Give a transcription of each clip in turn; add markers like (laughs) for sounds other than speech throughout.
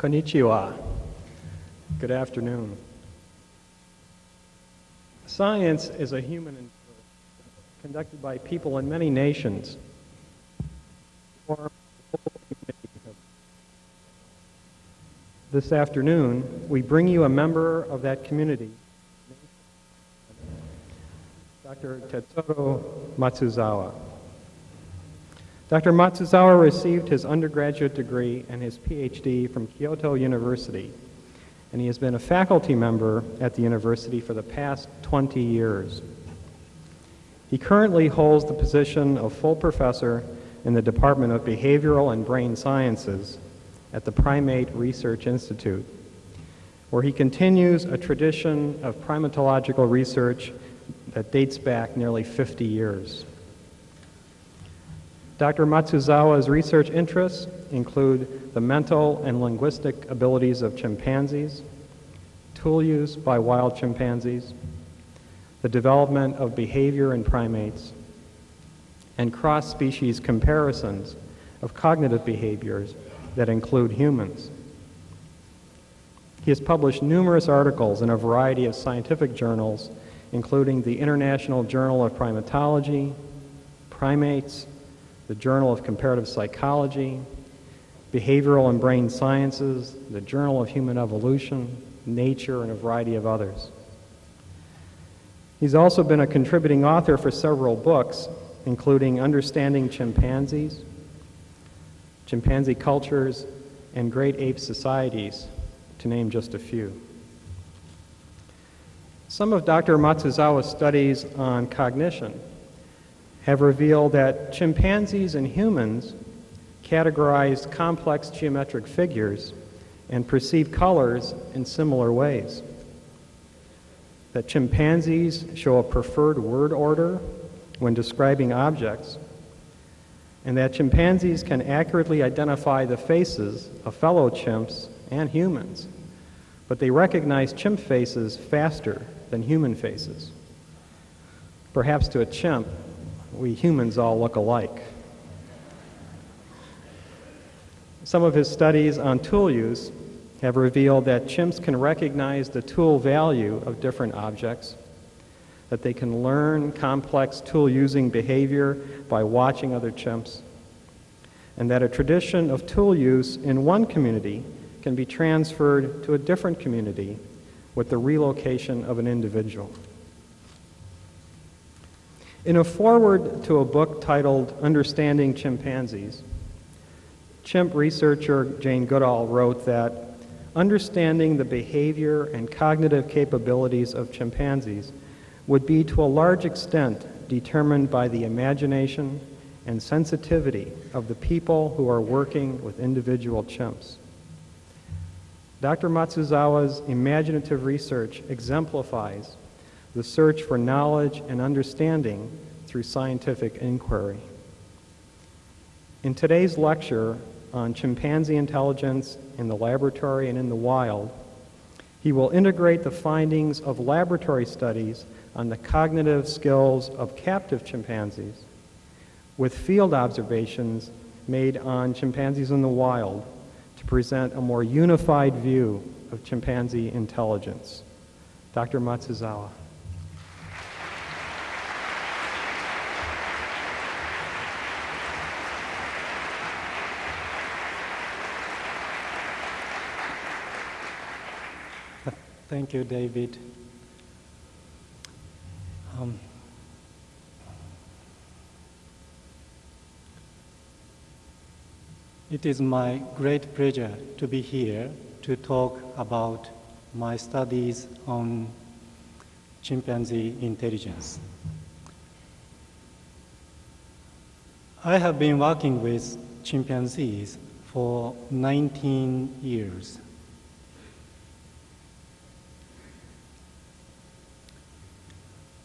Konnichiwa. Good afternoon. Science is a human endeavor conducted by people in many nations. This afternoon, we bring you a member of that community, Dr. Tetsuro Matsuzawa. Dr. Matsuzawa received his undergraduate degree and his PhD from Kyoto University, and he has been a faculty member at the university for the past 20 years. He currently holds the position of full professor in the Department of Behavioral and Brain Sciences at the Primate Research Institute, where he continues a tradition of primatological research that dates back nearly 50 years. Dr. Matsuzawa's research interests include the mental and linguistic abilities of chimpanzees, tool use by wild chimpanzees, the development of behavior in primates, and cross-species comparisons of cognitive behaviors that include humans. He has published numerous articles in a variety of scientific journals, including the International Journal of Primatology, Primates, the Journal of Comparative Psychology, Behavioral and Brain Sciences, the Journal of Human Evolution, Nature, and a variety of others. He's also been a contributing author for several books, including Understanding Chimpanzees, Chimpanzee Cultures, and Great Ape Societies, to name just a few. Some of Dr. Matsuzawa's studies on cognition have revealed that chimpanzees and humans categorized complex geometric figures and perceive colors in similar ways. That chimpanzees show a preferred word order when describing objects, and that chimpanzees can accurately identify the faces of fellow chimps and humans, but they recognize chimp faces faster than human faces. Perhaps to a chimp, we humans all look alike. Some of his studies on tool use have revealed that chimps can recognize the tool value of different objects, that they can learn complex tool using behavior by watching other chimps, and that a tradition of tool use in one community can be transferred to a different community with the relocation of an individual. In a foreword to a book titled Understanding Chimpanzees, chimp researcher Jane Goodall wrote that understanding the behavior and cognitive capabilities of chimpanzees would be to a large extent determined by the imagination and sensitivity of the people who are working with individual chimps. Dr. Matsuzawa's imaginative research exemplifies the search for knowledge and understanding through scientific inquiry. In today's lecture on chimpanzee intelligence in the laboratory and in the wild, he will integrate the findings of laboratory studies on the cognitive skills of captive chimpanzees with field observations made on chimpanzees in the wild to present a more unified view of chimpanzee intelligence. Dr. Matsuzawa. Thank you, David. Um, it is my great pleasure to be here to talk about my studies on chimpanzee intelligence. I have been working with chimpanzees for 19 years.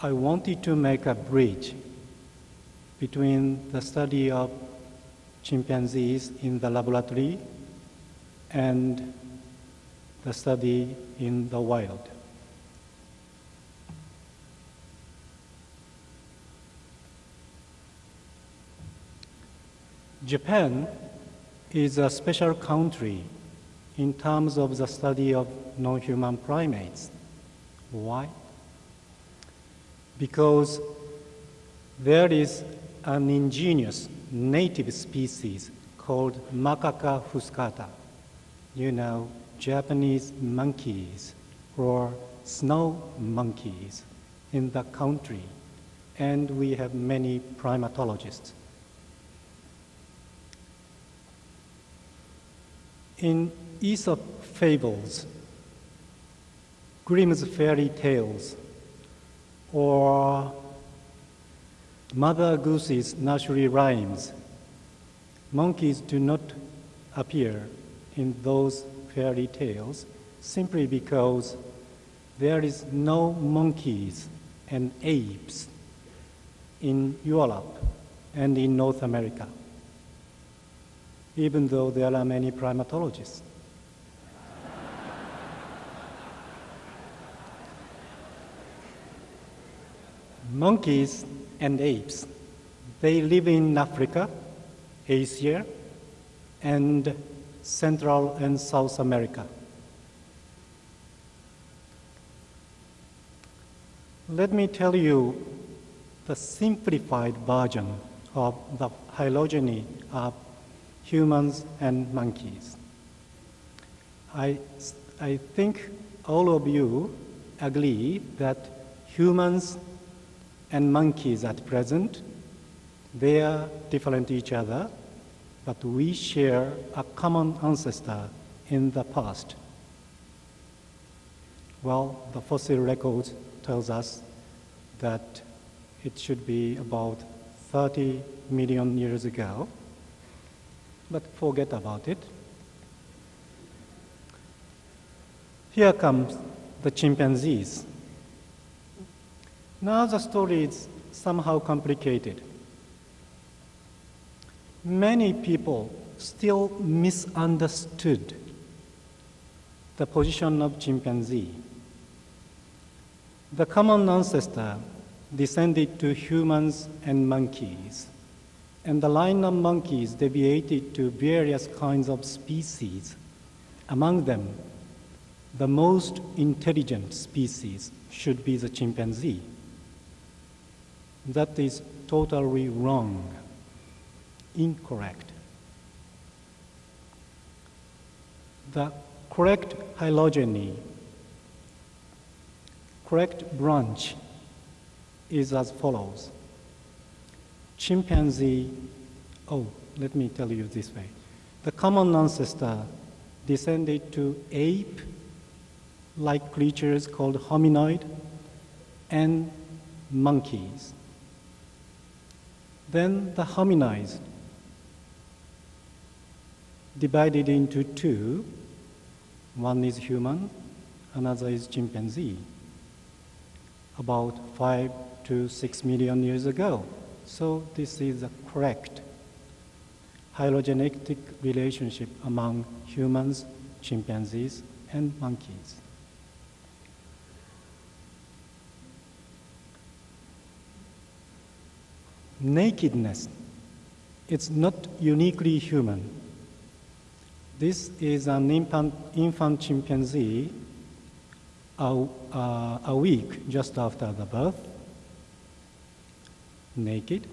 I wanted to make a bridge between the study of chimpanzees in the laboratory and the study in the wild. Japan is a special country in terms of the study of non-human primates. Why? Because there is an ingenious native species called Macaca fuscata. You know, Japanese monkeys or snow monkeys in the country, and we have many primatologists. In Aesop fables, Grimm's fairy tales, or Mother Goose's nursery rhymes, monkeys do not appear in those fairy tales simply because there is no monkeys and apes in Europe and in North America, even though there are many primatologists. Monkeys and apes, they live in Africa, Asia, and Central and South America. Let me tell you the simplified version of the phylogeny of humans and monkeys. I, I think all of you agree that humans and monkeys at present, they are different each other, but we share a common ancestor in the past. Well, the fossil record tells us that it should be about 30 million years ago, but forget about it. Here comes the chimpanzees. Now the story is somehow complicated. Many people still misunderstood the position of chimpanzee. The common ancestor descended to humans and monkeys, and the line of monkeys deviated to various kinds of species. Among them, the most intelligent species should be the chimpanzee. That is totally wrong, incorrect. The correct phylogeny, correct branch is as follows. Chimpanzee, oh, let me tell you this way. The common ancestor descended to ape like creatures called hominoid and monkeys. Then the hominids divided into two. One is human, another is chimpanzee. About five to six million years ago. So this is a correct phylogenetic relationship among humans, chimpanzees, and monkeys. Nakedness, it's not uniquely human. This is an infant, infant chimpanzee a, uh, a week just after the birth, naked.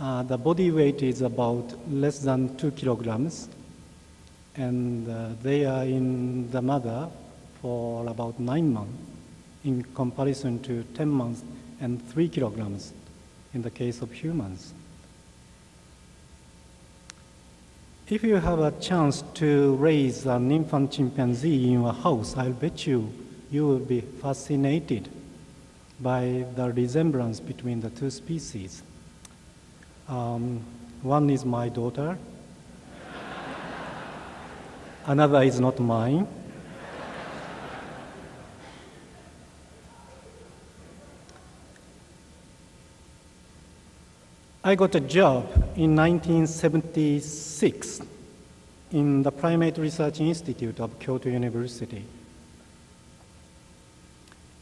Uh, the body weight is about less than two kilograms, and uh, they are in the mother for about nine months in comparison to 10 months and three kilograms in the case of humans. If you have a chance to raise an infant chimpanzee in your house, I'll bet you you will be fascinated by the resemblance between the two species. Um, one is my daughter, (laughs) another is not mine. I got a job in 1976 in the Primate Research Institute of Kyoto University.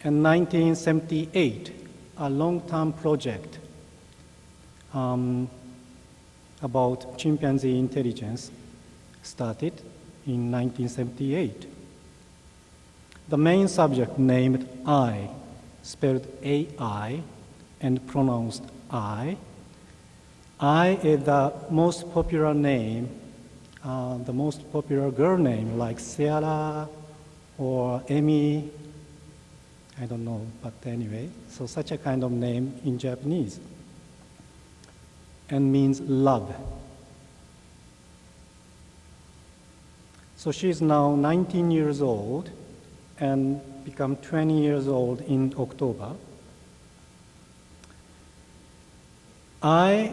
In 1978, a long-term project um, about chimpanzee intelligence started in 1978. The main subject named I, spelled AI and pronounced I. I is the most popular name, uh, the most popular girl name like Sarah or Amy. I don't know, but anyway, so such a kind of name in Japanese and means love. So she is now 19 years old and become 20 years old in October. I,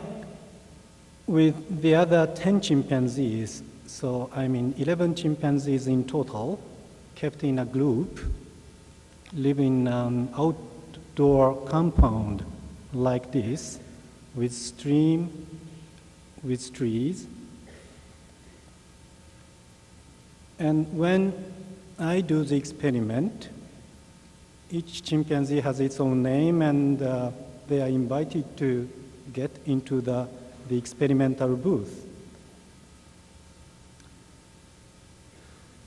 with the other 10 chimpanzees, so I mean 11 chimpanzees in total, kept in a group, live in an outdoor compound like this, with stream, with trees. And when I do the experiment, each chimpanzee has its own name and uh, they are invited to get into the, the experimental booth.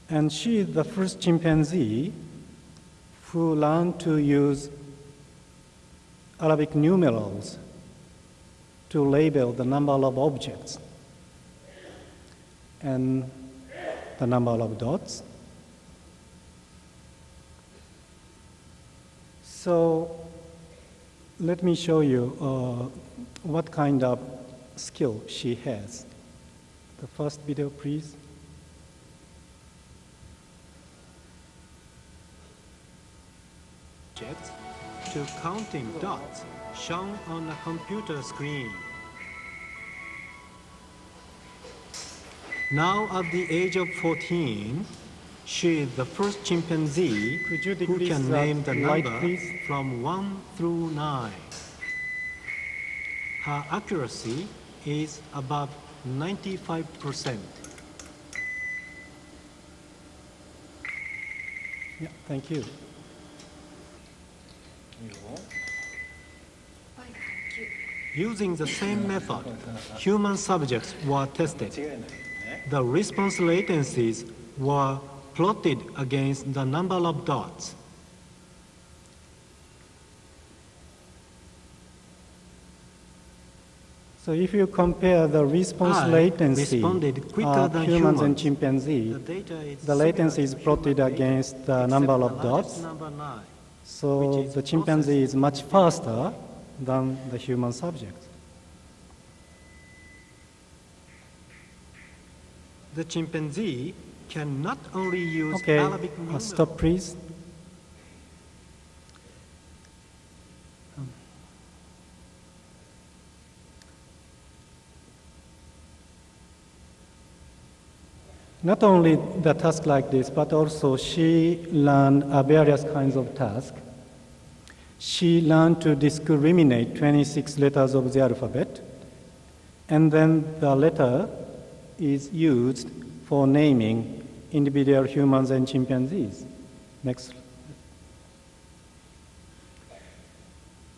And she is the first chimpanzee who learned to use Arabic numerals to label the number of objects and the number of dots. So let me show you uh, what kind of skill she has. The first video, please. to counting dots shown on the computer screen. Now at the age of 14, she is the first chimpanzee Could you who can name the light, number please? from 1 through 9. Her accuracy is above 95%. Yeah, thank you. Using the same method, human subjects were tested. The response latencies were plotted against the number of dots. So if you compare the response I latency responded quicker of than humans and chimpanzee, The the latency is plotted against the number of dots. number nine. So the chimpanzee is much faster than the human subject. The chimpanzee can not only use Okay, Arabic uh, numerals, stop please. Not only the task like this, but also she learned various kinds of tasks. She learned to discriminate 26 letters of the alphabet, and then the letter is used for naming individual humans and chimpanzees. Next.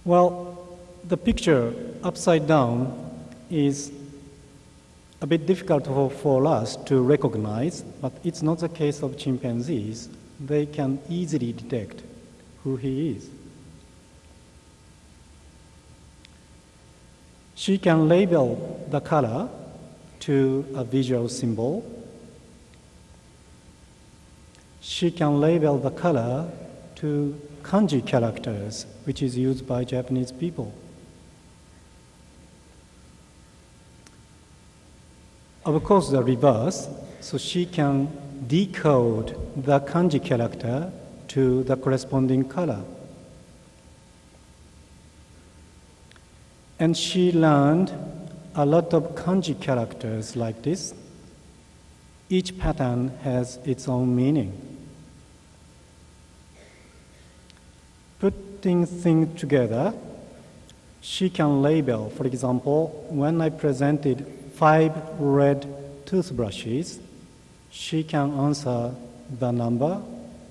Well, the picture upside down is a bit difficult for, for us to recognize, but it's not the case of chimpanzees. They can easily detect who he is. She can label the color to a visual symbol. She can label the color to kanji characters, which is used by Japanese people. Of course, the reverse, so she can decode the kanji character to the corresponding color. And she learned a lot of kanji characters like this. Each pattern has its own meaning. Putting things together, she can label, for example, when I presented five red toothbrushes, she can answer the number,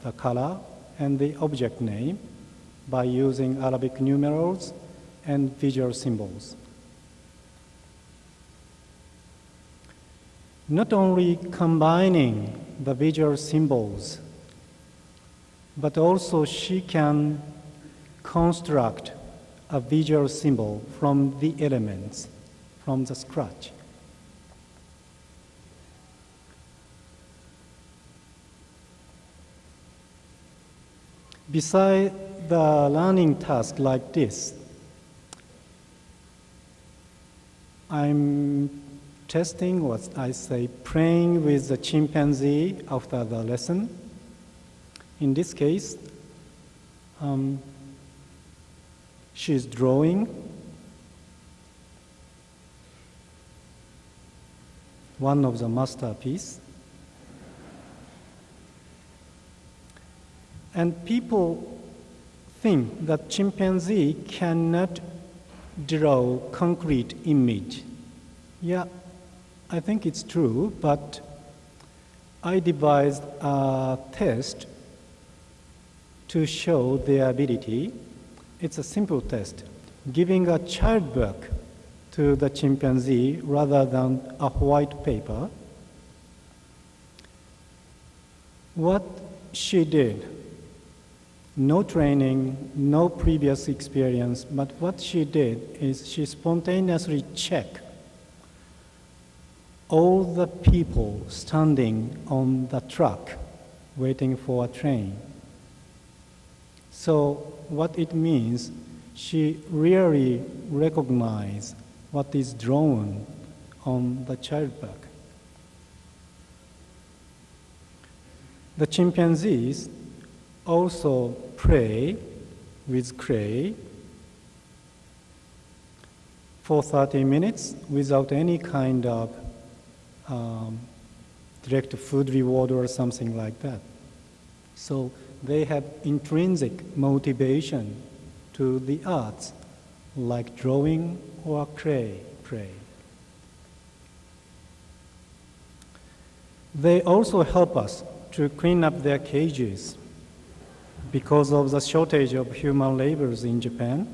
the color, and the object name by using Arabic numerals and visual symbols. Not only combining the visual symbols, but also she can construct a visual symbol from the elements, from the scratch. Beside the learning task like this, I'm testing what I say, playing with the chimpanzee after the lesson. In this case, um, she's drawing one of the masterpiece. And people think that chimpanzee cannot draw concrete image. Yeah, I think it's true, but I devised a test to show their ability. It's a simple test, giving a child book to the chimpanzee rather than a white paper. What she did, no training, no previous experience, but what she did is she spontaneously checked all the people standing on the truck waiting for a train. So what it means, she really recognized what is drawn on the child book. The chimpanzees also pray with clay for 30 minutes without any kind of um, direct food reward or something like that. So they have intrinsic motivation to the arts, like drawing or clay, clay. They also help us to clean up their cages because of the shortage of human laborers in Japan.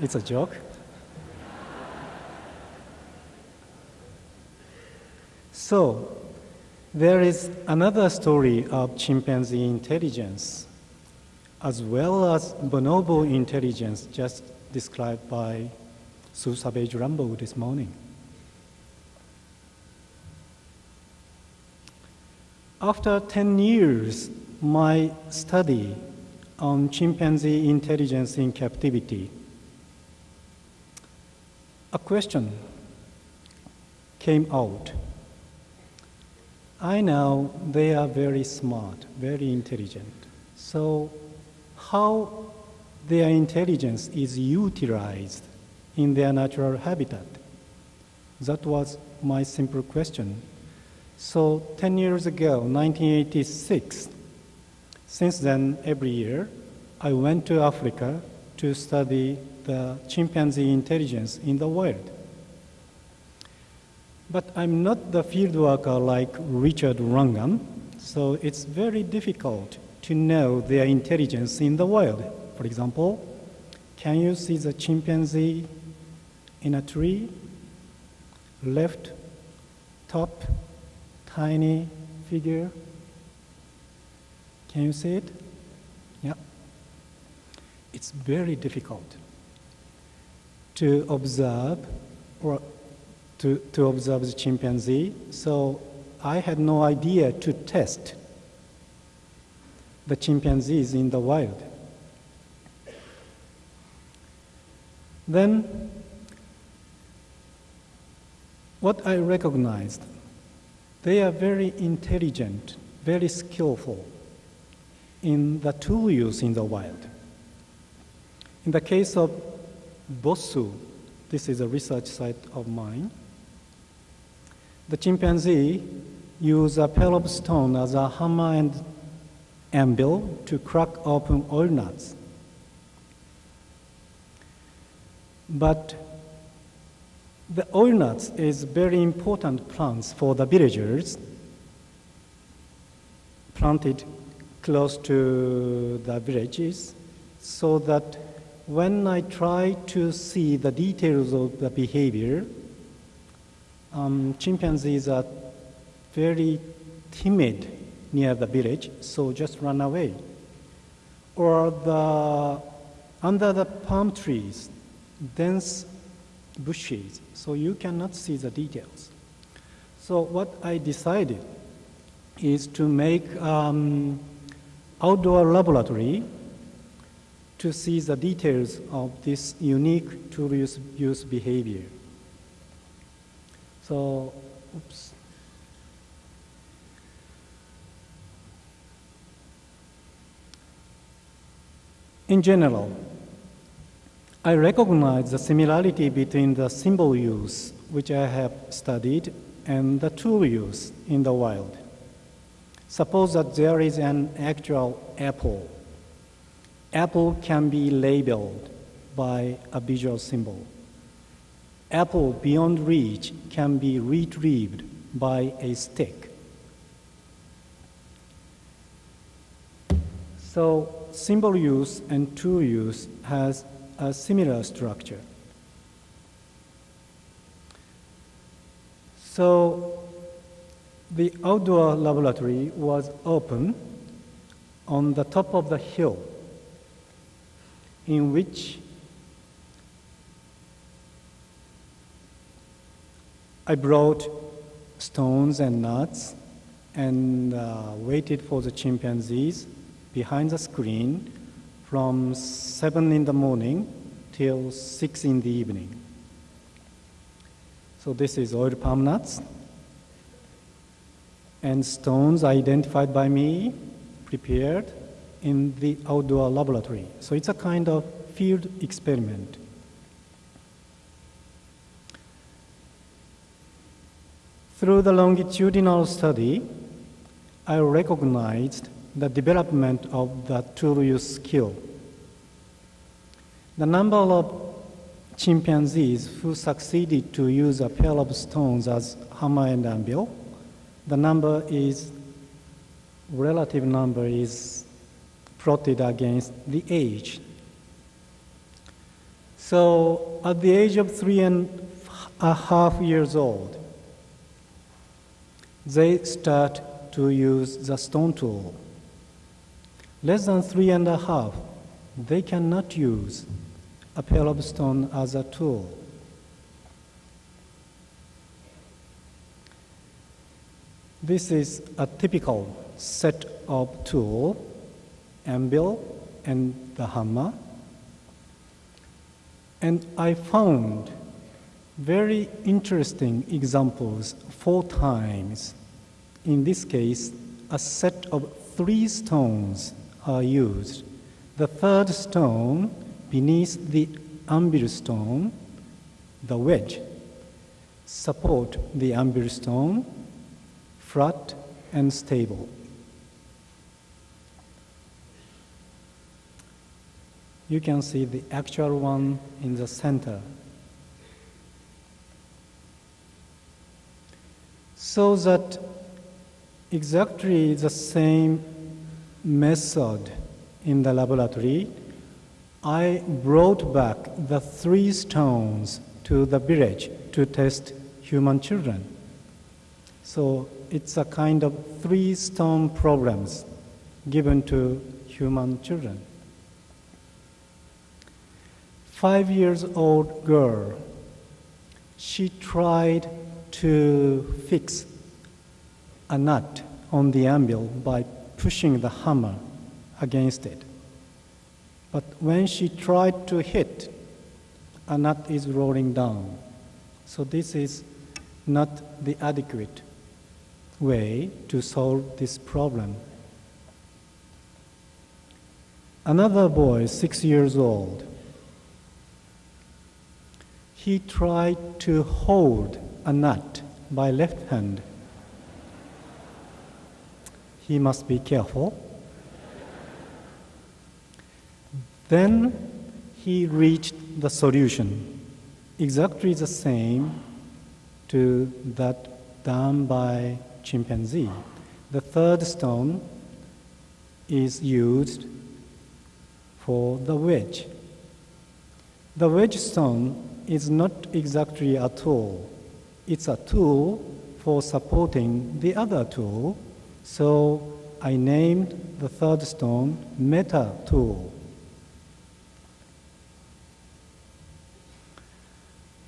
It's a joke. So, there is another story of chimpanzee intelligence, as well as bonobo intelligence, just described by Sue Savage Rumbaugh this morning. After 10 years, my study on chimpanzee intelligence in captivity, a question came out. I know they are very smart, very intelligent. So, how their intelligence is utilized in their natural habitat? That was my simple question. So, 10 years ago, 1986, since then, every year, I went to Africa to study the chimpanzee intelligence in the wild. But I'm not the field worker like Richard Wrangham, so it's very difficult to know their intelligence in the wild. For example, can you see the chimpanzee in a tree? Left top, tiny figure. Can you see it? Yeah. It's very difficult to observe or to, to observe the chimpanzee. So I had no idea to test the chimpanzees in the wild. Then, what I recognized, they are very intelligent, very skillful in the tool use in the wild. In the case of Bossou, this is a research site of mine, the chimpanzee use a pair of stone as a hammer and anvil to crack open oil nuts. But the oil nuts is very important plants for the villagers planted close to the villages so that when I try to see the details of the behavior, um, chimpanzees are very timid near the village, so just run away. Or the under the palm trees, dense bushes, so you cannot see the details. So what I decided is to make um, outdoor laboratory to see the details of this unique tool use, use behavior. So, oops. In general, I recognize the similarity between the symbol use, which I have studied, and the tool use in the wild. Suppose that there is an actual apple. Apple can be labeled by a visual symbol. Apple beyond reach can be retrieved by a stick. So symbol use and tool use has a similar structure. So the outdoor laboratory was open on the top of the hill in which I brought stones and nuts and uh, waited for the chimpanzees behind the screen from 7 in the morning till 6 in the evening. So this is oil palm nuts and stones identified by me, prepared in the outdoor laboratory. So it's a kind of field experiment. Through the longitudinal study, I recognized the development of the tool use skill. The number of chimpanzees who succeeded to use a pair of stones as hammer and anvil, the number is, relative number is plotted against the age. So at the age of three and a half years old, they start to use the stone tool. Less than three and a half, they cannot use a pair of stone as a tool. This is a typical set of tool, anvil and the hammer. And I found very interesting examples four times. In this case, a set of three stones are used. The third stone beneath the anvil stone, the wedge, support the anvil stone, flat and stable. You can see the actual one in the center. So that exactly the same method in the laboratory, I brought back the three stones to the village to test human children. So it's a kind of three stone problems given to human children. Five years old girl, she tried to fix a nut on the anvil by pushing the hammer against it. But when she tried to hit, a nut is rolling down. So this is not the adequate way to solve this problem. Another boy, six years old, he tried to hold a nut by left hand. He must be careful. Then he reached the solution, exactly the same to that done by chimpanzee. The third stone is used for the wedge. The wedge stone is not exactly a tool. It's a tool for supporting the other tool So I named the third stone Meta Tool.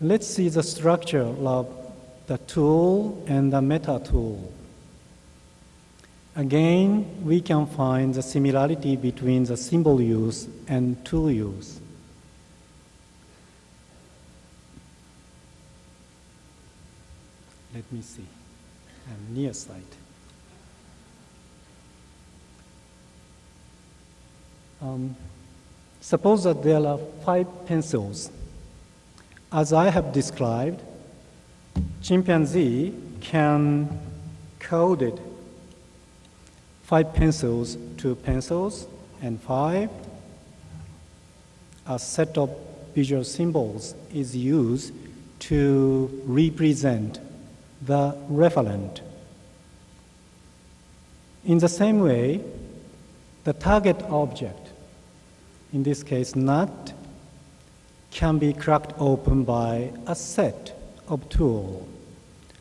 Let's see the structure of the tool and the meta tool. Again, we can find the similarity between the symbol use and tool use. Let me see. I'm near sight. Um, suppose that there are five pencils. As I have described, chimpanzee can code it. Five pencils to pencils and five. A set of visual symbols is used to represent the referent. In the same way, the target object, in this case nut, can be cracked open by a set of tool,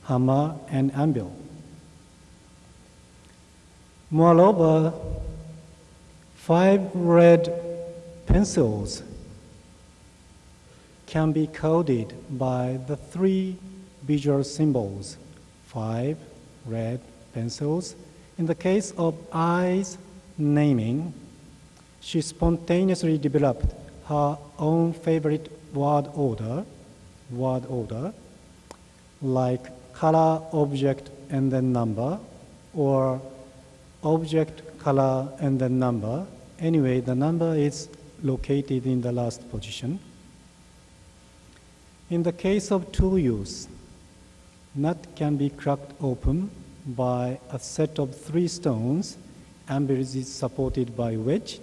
hammer and anvil. Moreover, five red pencils can be coded by the three visual symbols, five red pencils. In the case of eyes naming, she spontaneously developed her own favorite word order, word order, like color, object, and then number, or object, color, and then number. Anyway, the number is located in the last position. In the case of tool use, nut can be cracked open by a set of three stones, and is supported by wedge.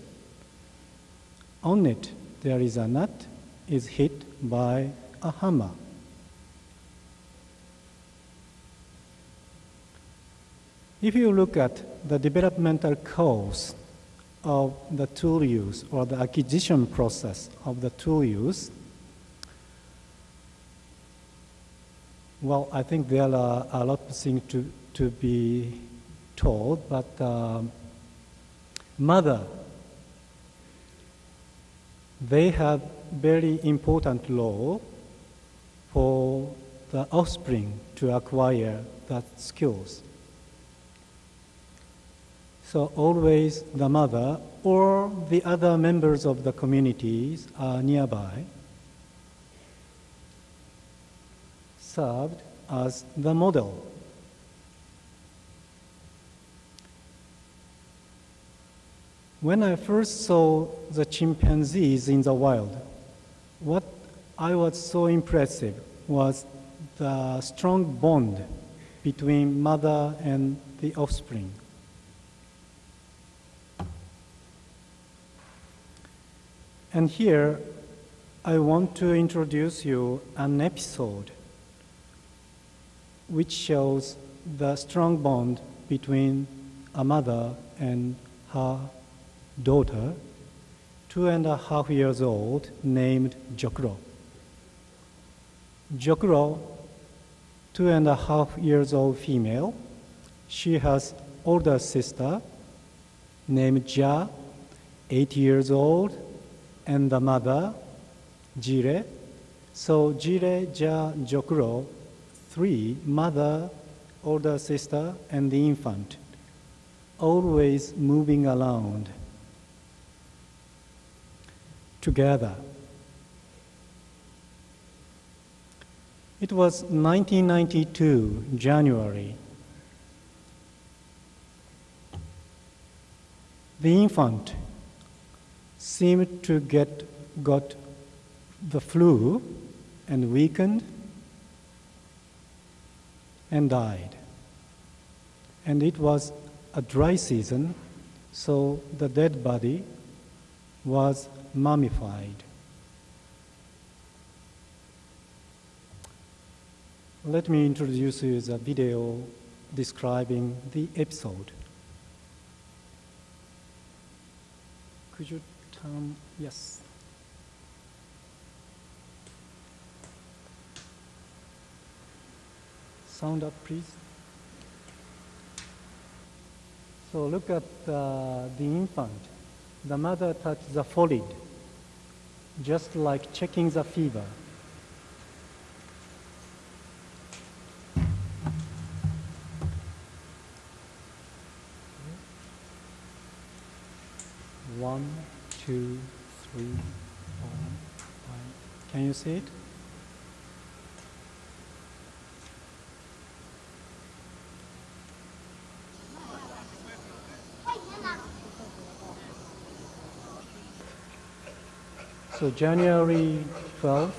On it, there is a nut, is hit by a hammer. If you look at the developmental course of the tool use or the acquisition process of the tool use, well, I think there are a lot of things to, to be told, but um, mother, they have very important role for the offspring to acquire that skills. So always the mother or the other members of the communities are nearby, served as the model. When I first saw the chimpanzees in the wild, what I was so impressive was the strong bond between mother and the offspring. And here, I want to introduce you an episode which shows the strong bond between a mother and her daughter, two and a half years old, named Jokro. Jokro, two and a half years old female, she has older sister named Ja, eight years old, and the mother, Jire. So Jire, Ja, Jokro, three, mother, older sister, and the infant, always moving around together. It was 1992, January. The infant seemed to get got the flu and weakened and died. And it was a dry season, so the dead body was mummified. Let me introduce you the video describing the episode. Could you turn? Yes. Sound up, please. So look at uh, the infant. The mother touches the forehead, just like checking the fever. One, two, three, four, five. Can you see it? So January 12th,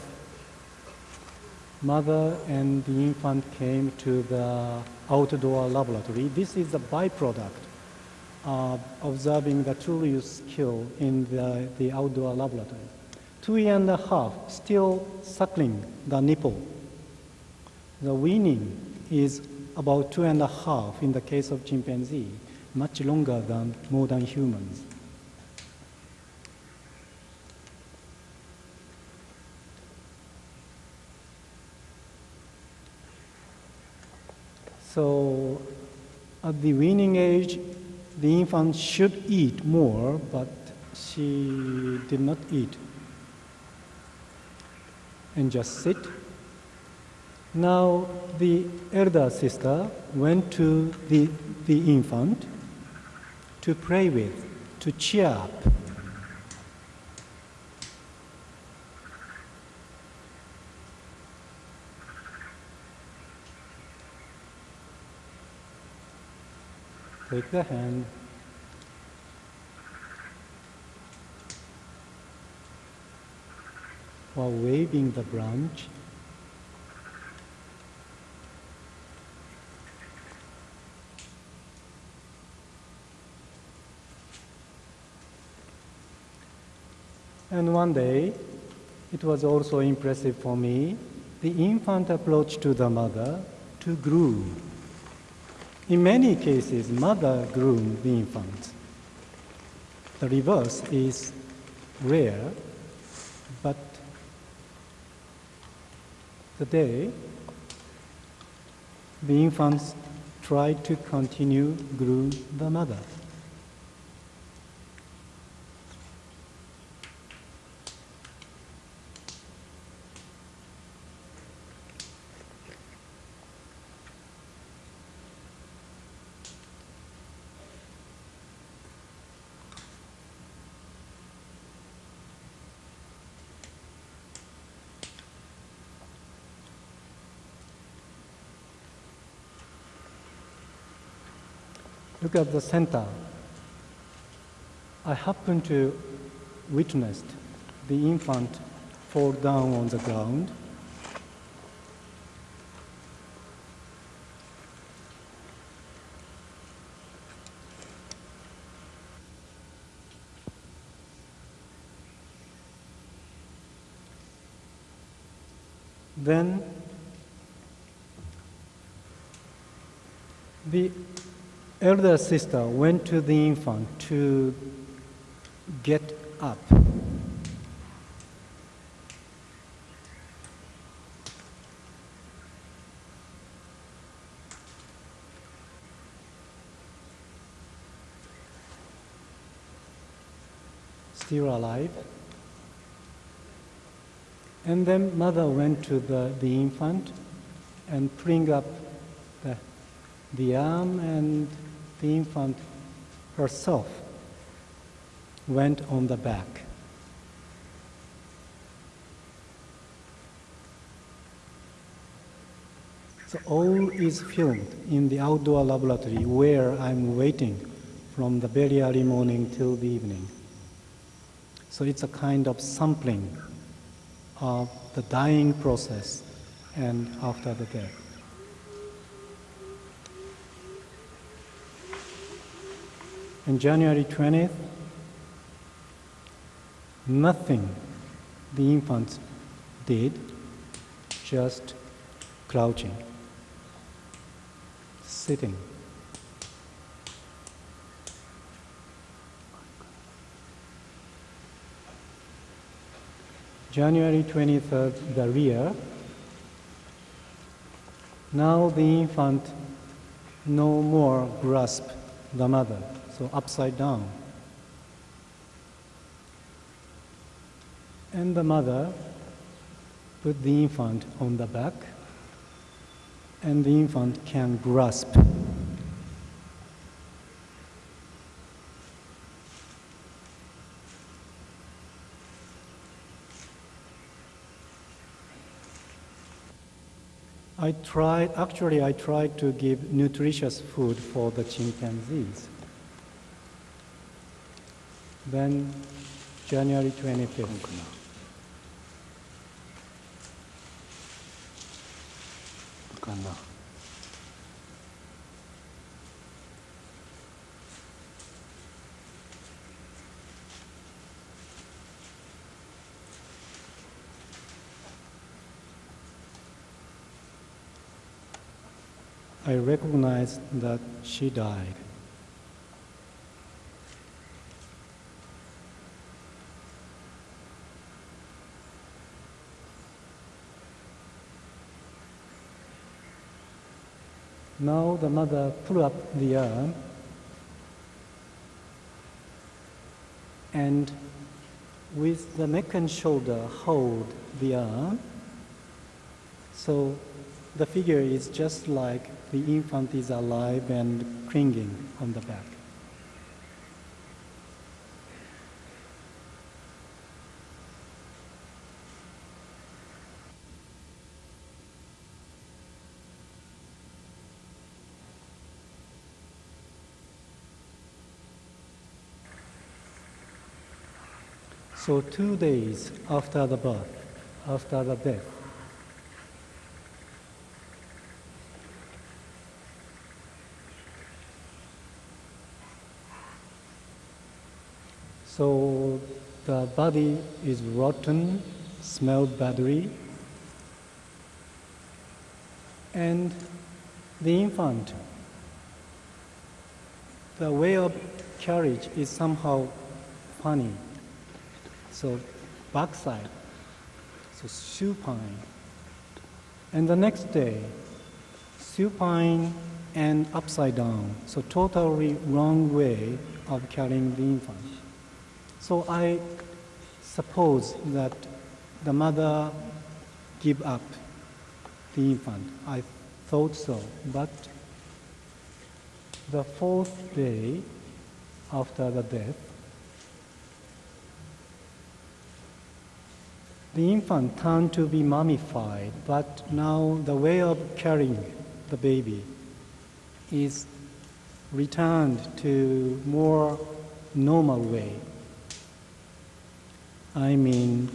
mother and the infant came to the outdoor laboratory. This is a byproduct of observing the use skill in the, the outdoor laboratory. Two year and a half, still suckling the nipple. The weaning is about two and a half in the case of chimpanzee, much longer than modern humans. So at the weaning age, the infant should eat more, but she did not eat. And just sit. Now the elder sister went to the, the infant to play with, to cheer up. Take the hand. While waving the branch, And one day, it was also impressive for me, the infant approached to the mother to groom. In many cases, mother groom the infant. The reverse is rare, but today, the infants try to continue groom the mother. At the center. I happened to witness the infant fall down on the ground. Then the elder sister went to the infant to get up. Still alive. And then mother went to the, the infant and bring up the, the arm and the infant herself went on the back. So all is filmed in the outdoor laboratory where I'm waiting from the very early morning till the evening. So it's a kind of sampling of the dying process and after the death. On January 20th, nothing the infants did, just crouching, sitting. January 23rd, the rear. Now the infant no more grasp the mother, so upside down. And the mother put the infant on the back, and the infant can grasp. I tried, actually, I tried to give nutritious food for the chimpanzees. Then, January 25th. I recognized that she died. Now the mother pull up the arm and with the neck and shoulder hold the arm. So the figure is just like the infant is alive and clinging on the back. So two days after the birth, after the death, So the body is rotten, smelled badly, and the infant, the way of carriage is somehow funny. So backside, so supine. And the next day, supine and upside down, so totally wrong way of carrying the infant. So I suppose that the mother give up the infant. I thought so, but the fourth day after the death, the infant turned to be mummified, but now the way of carrying the baby is returned to more normal way. I mean,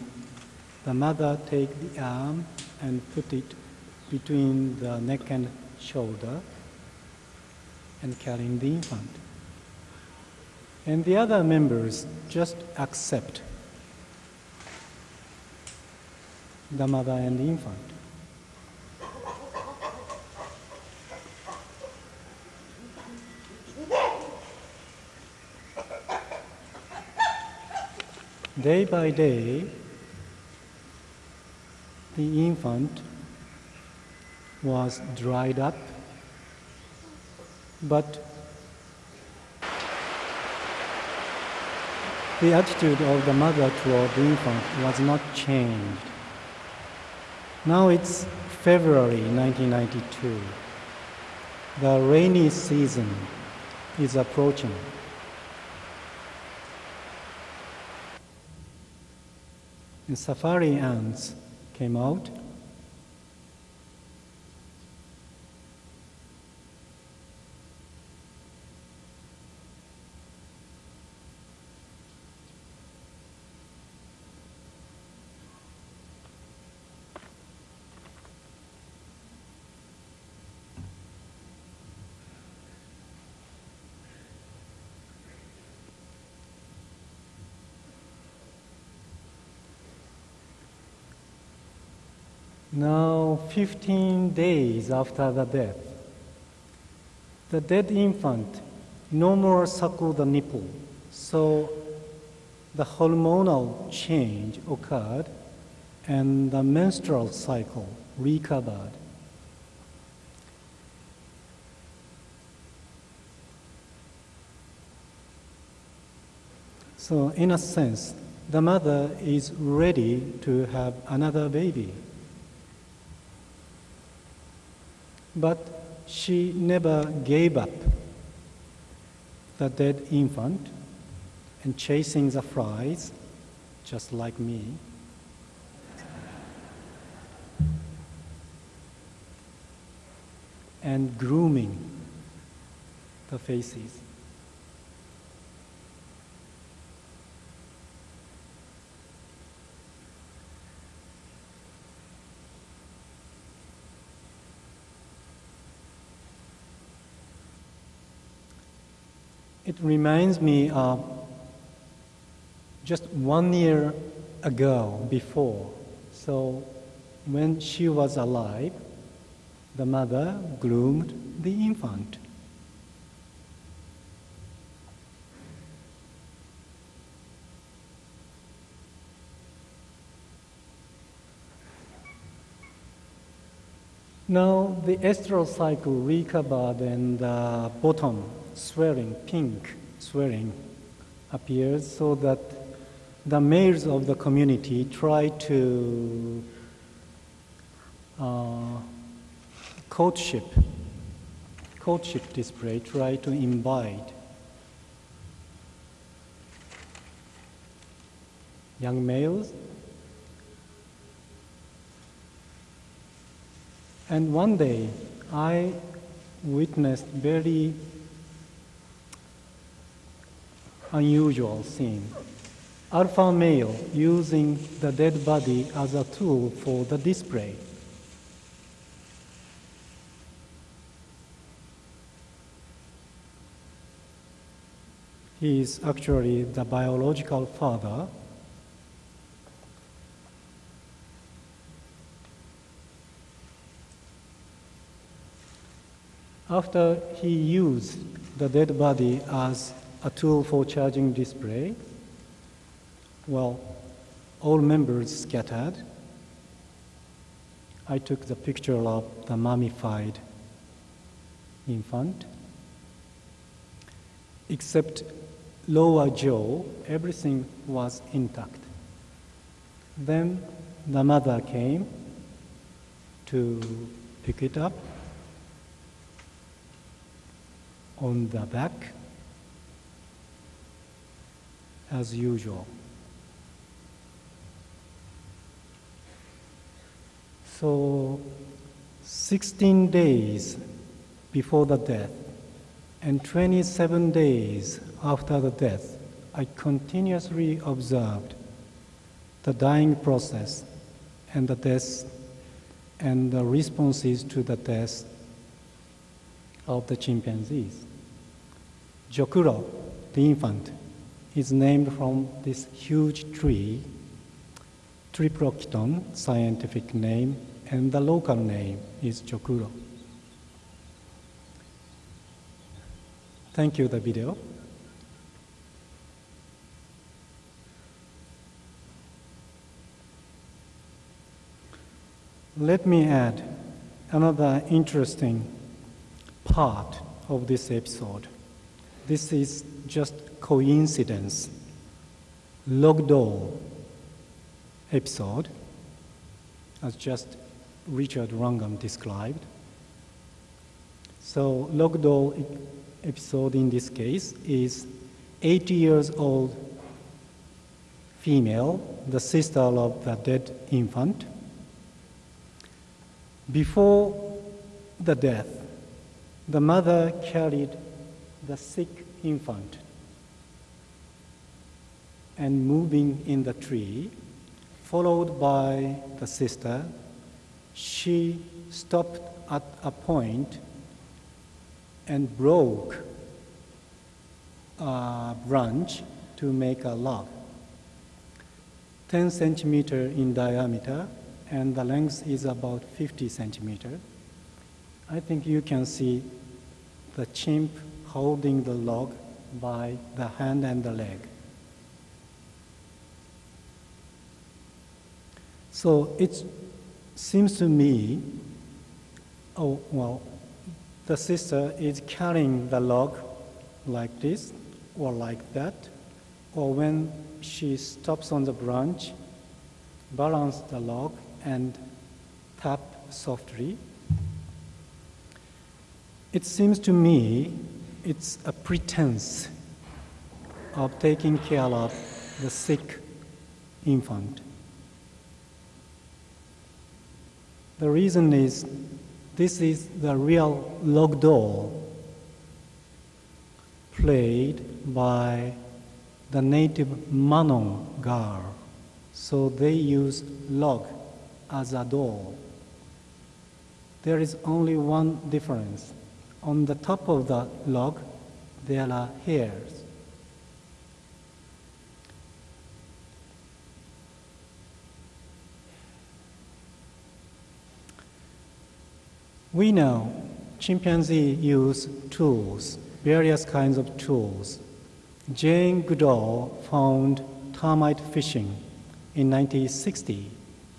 the mother take the arm and put it between the neck and shoulder and carrying the infant. And the other members just accept the mother and the infant. Day by day, the infant was dried up, but the attitude of the mother toward the infant was not changed. Now it's February 1992. The rainy season is approaching. And safari ants came out. Now, 15 days after the death, the dead infant no more suckle the nipple, so the hormonal change occurred and the menstrual cycle recovered. So, in a sense, the mother is ready to have another baby. But she never gave up the dead infant and chasing the flies, just like me. And grooming the faces. It reminds me of just one year ago before. So when she was alive, the mother groomed the infant. Now the estrous cycle recovered and uh, the bottom swelling, pink swelling appears so that the males of the community try to uh, courtship, courtship display, try to invite young males. And one day I witnessed very unusual scene. Alpha male using the dead body as a tool for the display. He is actually the biological father. After he used the dead body as a tool for charging display. Well, all members scattered. I took the picture of the mummified infant. Except lower jaw, everything was intact. Then the mother came to pick it up on the back as usual. So, 16 days before the death and 27 days after the death, I continuously observed the dying process and the death and the responses to the death of the chimpanzees. Jokuro, the infant, is named from this huge tree, Triplochiton, scientific name, and the local name is Jokuro. Thank you, the video. Let me add another interesting part of this episode. This is just coincidence. log doll episode, as just Richard Wrangham described. So log doll episode in this case is 80 years old female, the sister of the dead infant. Before the death, the mother carried the sick infant and moving in the tree, followed by the sister. She stopped at a point and broke a branch to make a log. 10 centimeter in diameter and the length is about 50 centimeter. I think you can see the chimp holding the log by the hand and the leg. So it seems to me, oh, well, the sister is carrying the log like this or like that, or when she stops on the branch, balance the log and tap softly. It seems to me it's a pretense of taking care of the sick infant. The reason is this is the real log doll played by the native Manon girl. So they use log as a doll. There is only one difference. On the top of the log, there are hairs. We know chimpanzee use tools, various kinds of tools. Jane Goodall found termite fishing in 1960,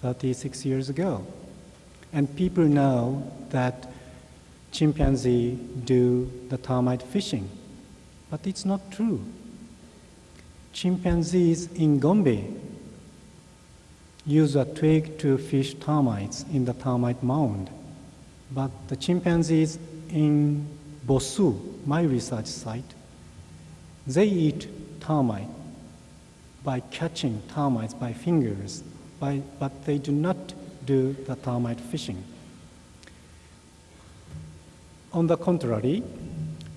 36 years ago. And people know that chimpanzee do the termite fishing. But it's not true. Chimpanzees in Gombe use a twig to fish termites in the termite mound. But the chimpanzees in Bossou, my research site, they eat termite by catching termites by fingers, by, but they do not do the termite fishing. On the contrary,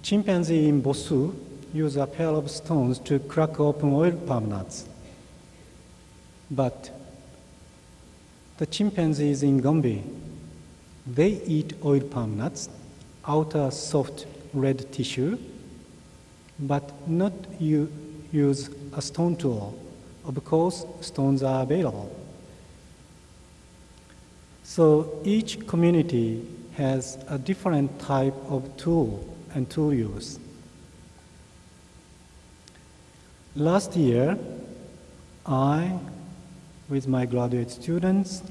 chimpanzee in Bossou use a pair of stones to crack open oil palm nuts. But the chimpanzees in Gombe, they eat oil palm nuts, outer soft red tissue, but not u- use a stone tool. Of course, stones are available. So each community has a different type of tool and tool use. Last year, I, with my graduate students,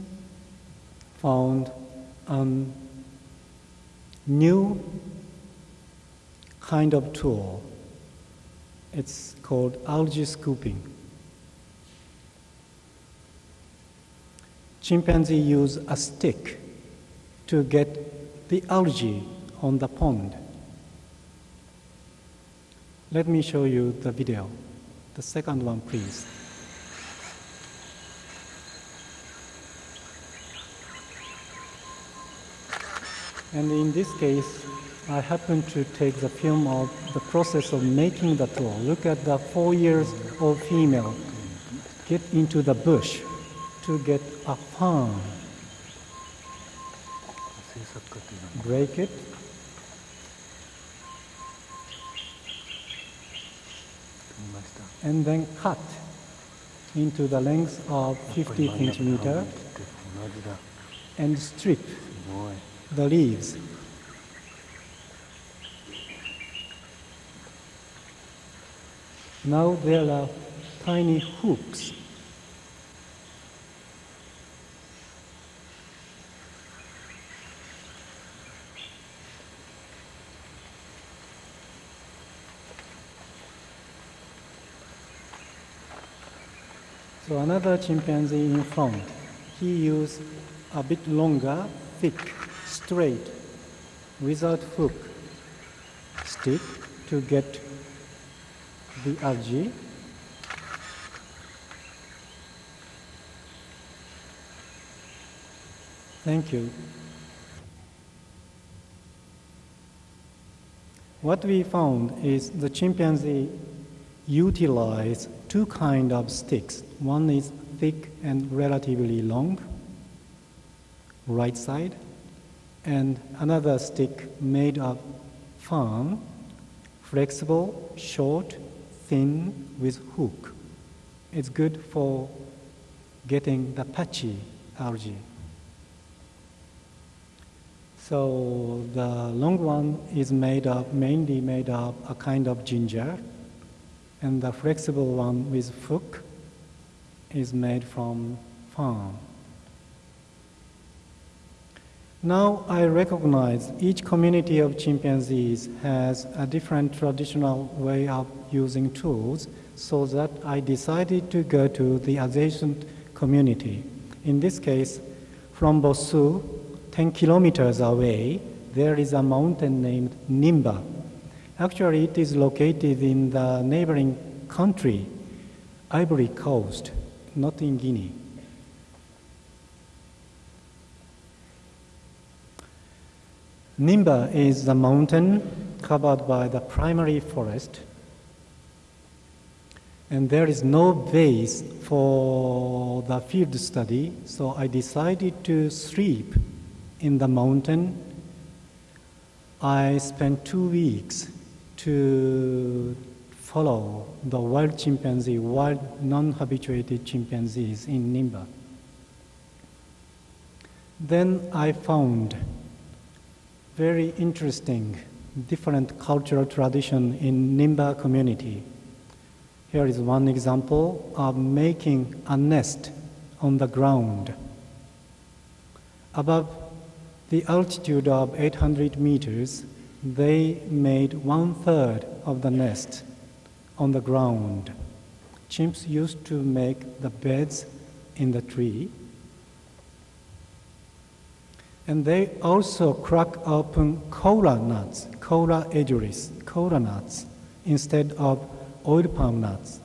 found a new kind of tool. It's called algae scooping. Chimpanzee use a stick to get the algae on the pond. Let me show you the video. The second one, please. And in this case, I happen to take the film of the process of making the tool. Look at the four years old female get into the bush to get a farm. Break it. And then cut into the length of 50 centimeter and strip the leaves. Now there are tiny hooks. So another chimpanzee in front, he used a bit longer, thick, straight, without hook stick to get the algae. Thank you. What we found is the chimpanzee utilize two kind of sticks. One is thick and relatively long, right side, and another stick made of fern, flexible, short, thin, with hook. It's good for getting the patchy algae. So the long one is made of mainly made of a kind of ginger, and the flexible one with hook is made from fern. Now I recognize each community of chimpanzees has a different traditional way of using tools, So that I decided to go to the adjacent community. In this case, from Bossou, 10 kilometers away, there is a mountain named Nimba. Actually, it is located in the neighboring country, Ivory Coast, not in Guinea. Nimba is the mountain covered by the primary forest, and there is no base for the field study, so I decided to sleep in the mountain. I spent two weeks to follow the wild chimpanzee, wild non-habituated chimpanzees in Nimba. Then I found very interesting different cultural tradition in Nimba community. Here is one example of making a nest on the ground. Above the altitude of 800 meters, they made one third of the nest on the ground. Chimps used to make the beds in the tree. And they also crack open cola nuts, Coula edulis, cola nuts, instead of oil palm nuts.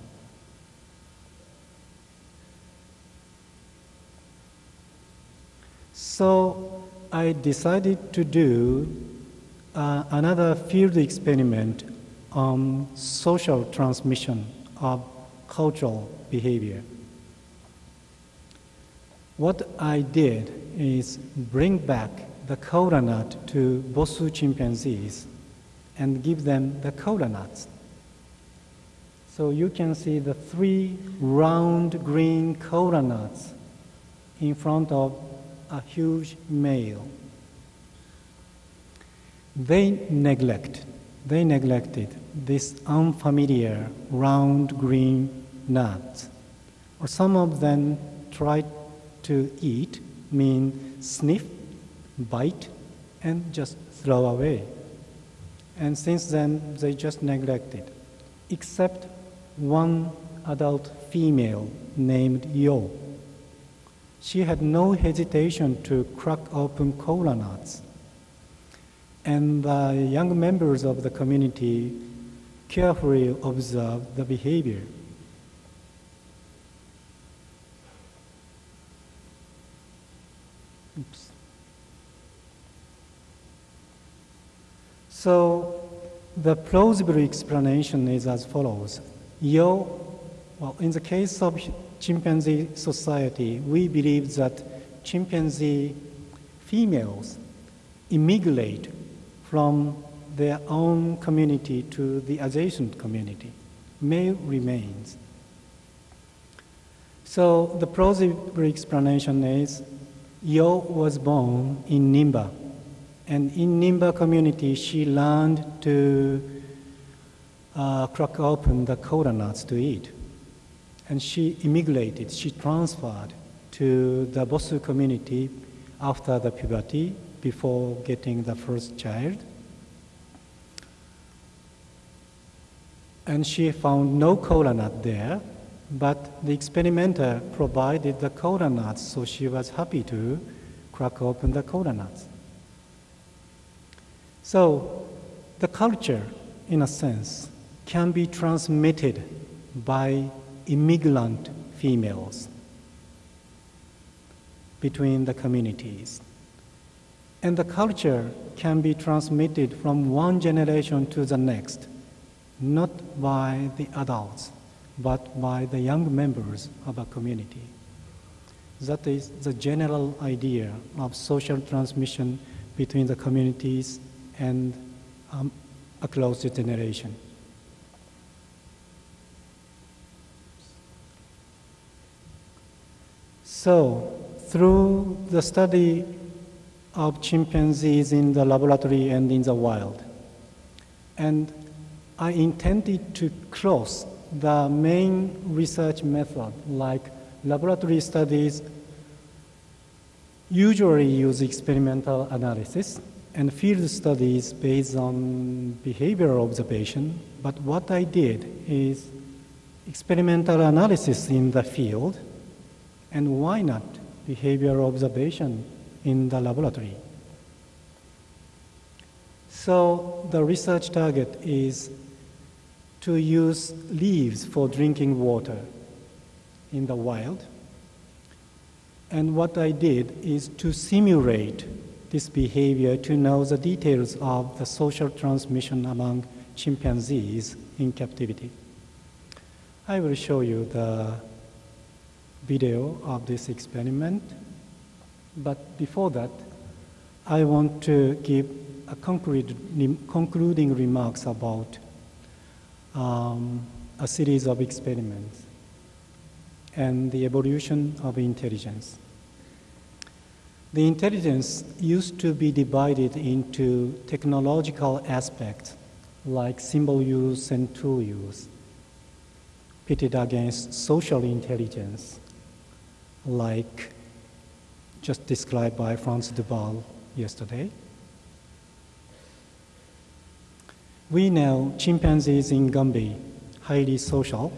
So I decided to do uh, another field experiment on social transmission of cultural behavior. What I did is bring back the cola nut to Bossou chimpanzees and give them the cola nuts. So you can see the three round green cola nuts in front of a huge male. They neglect, they neglected this unfamiliar round green nuts. Or some of them tried to eat, mean sniff, bite, and just throw away. And since then, they just neglected, except one adult female named Yo. She had no hesitation to crack open cola nuts. And the young members of the community carefully observed the behavior. Oops. So the plausible explanation is as follows. Yo, well, in the case of chimpanzee society, we believe that chimpanzee females immigrate from their own community to the adjacent community. Male remains. So the plausible explanation is Yo was born in Nimba, and in Nimba community she learned to uh, crack open the cola nuts to eat. And she immigrated, she transferred to the Bossou community after the puberty, before getting the first child. And she found no cola nut there, but the experimenter provided the cola nuts, so she was happy to crack open the cola nuts. So the culture, in a sense, can be transmitted by immigrant females between the communities. And the culture can be transmitted from one generation to the next, not by the adults, but by the young members of a community. That is the general idea of social transmission between the communities and um, across the generation. So, through the study of chimpanzees in the laboratory and in the wild, and I intended to cross the main research method, like laboratory studies usually use experimental analysis and field studies based on behavioral observation. But what I did is experimental analysis in the field, and why not behavioral observation in the laboratory? So the research target is to use leaves for drinking water in the wild. And what I did is to simulate this behavior to know the details of the social transmission among chimpanzees in captivity. I will show you the video of this experiment, but before that, I want to give a concrete, concluding remarks about um, a series of experiments and the evolution of intelligence. The intelligence used to be divided into technological aspects like symbol use and tool use, pitted against social intelligence, like just described by Frans de Waal yesterday. We know chimpanzees in Gombe, highly social.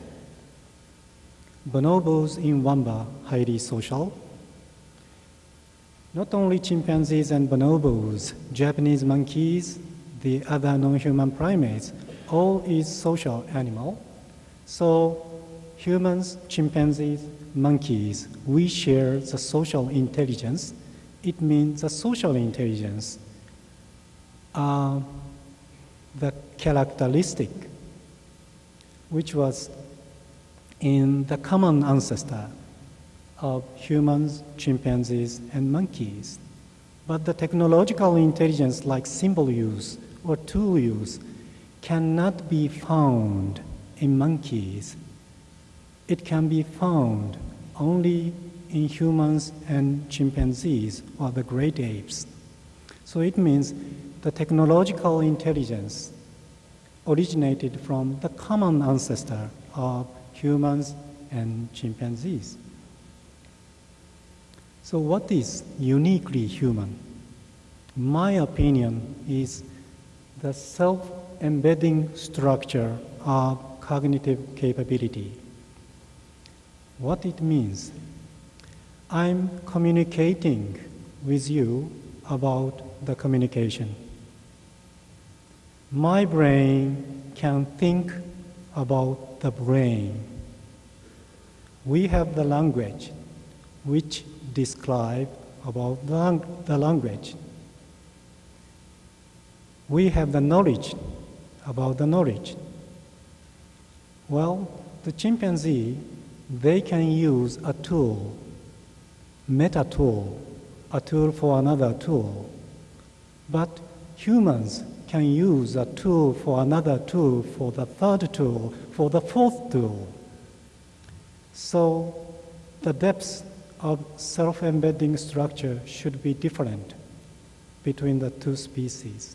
Bonobos in Wamba, highly social. Not only chimpanzees and bonobos, Japanese monkeys, the other non-human primates, all is social animal. So humans, chimpanzees, monkeys, we share the social intelligence. It means the social intelligence uh, the characteristic which was in the common ancestor of humans, chimpanzees, and monkeys. But the technological intelligence like symbol use or tool use cannot be found in monkeys. It can be found only in humans and chimpanzees or the great apes. So it means the technological intelligence originated from the common ancestor of humans and chimpanzees. So what is uniquely human? My opinion is the self-embedding structure of cognitive capability. What it means? I'm communicating with you about the communication. My brain can think about the brain. We have the language which describe about the, language. We have the knowledge about the knowledge. Well, the chimpanzee, they can use a tool, meta tool, a tool for another tool. But humans can use a tool for another tool, for the third tool, for the fourth tool. So the depths of self-embedding structure should be different between the two species.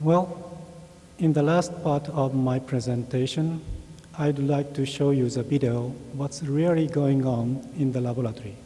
Well, in the last part of my presentation, I'd like to show you the video, what's really going on in the laboratory.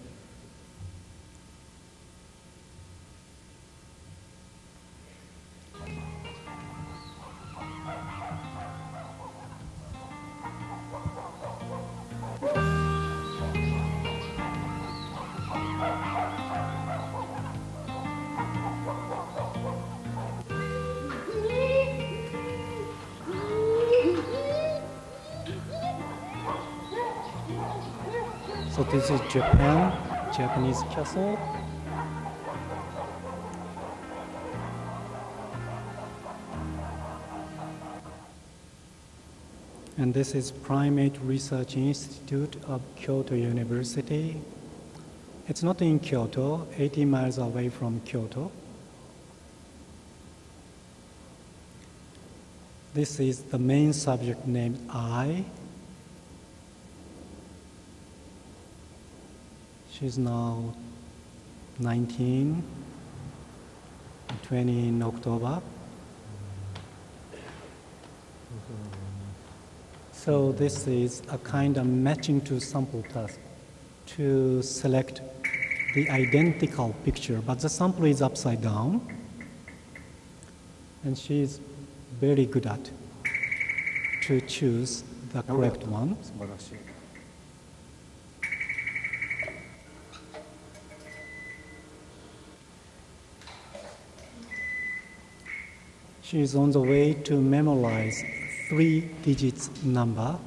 This is Japan, Japanese castle. And this is Primate Research Institute of Kyoto University. It's not in Kyoto, 80 miles away from Kyoto. This is the main subject named I, She's now 19, 20 in October. So this is a kind of matching to sample task to select the identical picture, but the sample is upside down. and she is very good at to choose the correct one. She is on the way to memorize three digits number.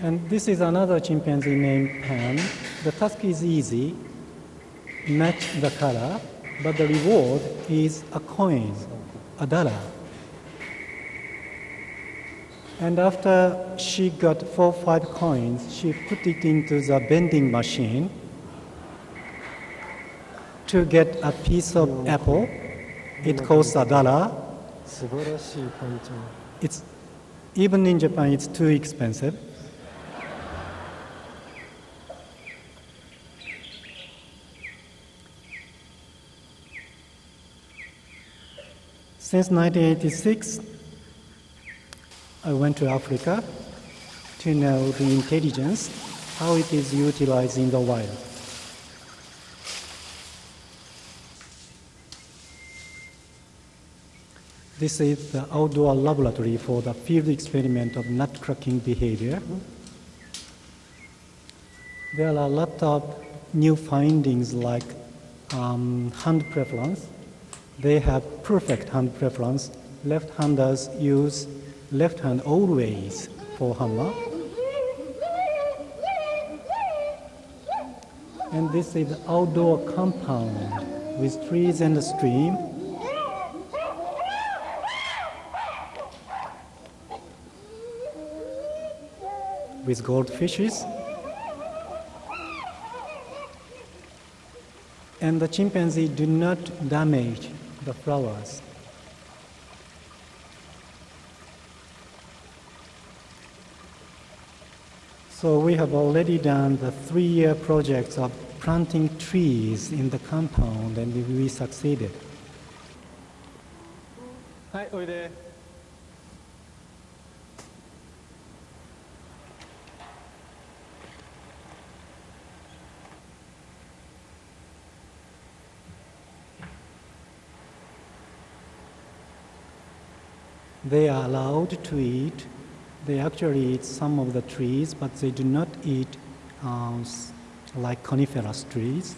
And this is another chimpanzee named Pan. The task is easy, match the color, but the reward is a coin, a dollar. And after she got four five coins, she put it into the vending machine to get a piece of apple. It costs a dollar. It's, even in Japan, it's too expensive. Since 1986, I went to Africa to know the intelligence, how it is utilized in the wild. This is the outdoor laboratory for the field experiment of nut cracking behavior. There are a lot of new findings like um, hand preference. They have perfect hand preference. Left-handers use left hand always for hammer. And this is outdoor compound with trees and a stream. with goldfishes. And the chimpanzee do not damage the flowers. So we have already done the three-year project of planting trees in the compound and we succeeded. Hi, Oide. They are allowed to eat they actually eat some of the trees, but they do not eat uh, like coniferous trees.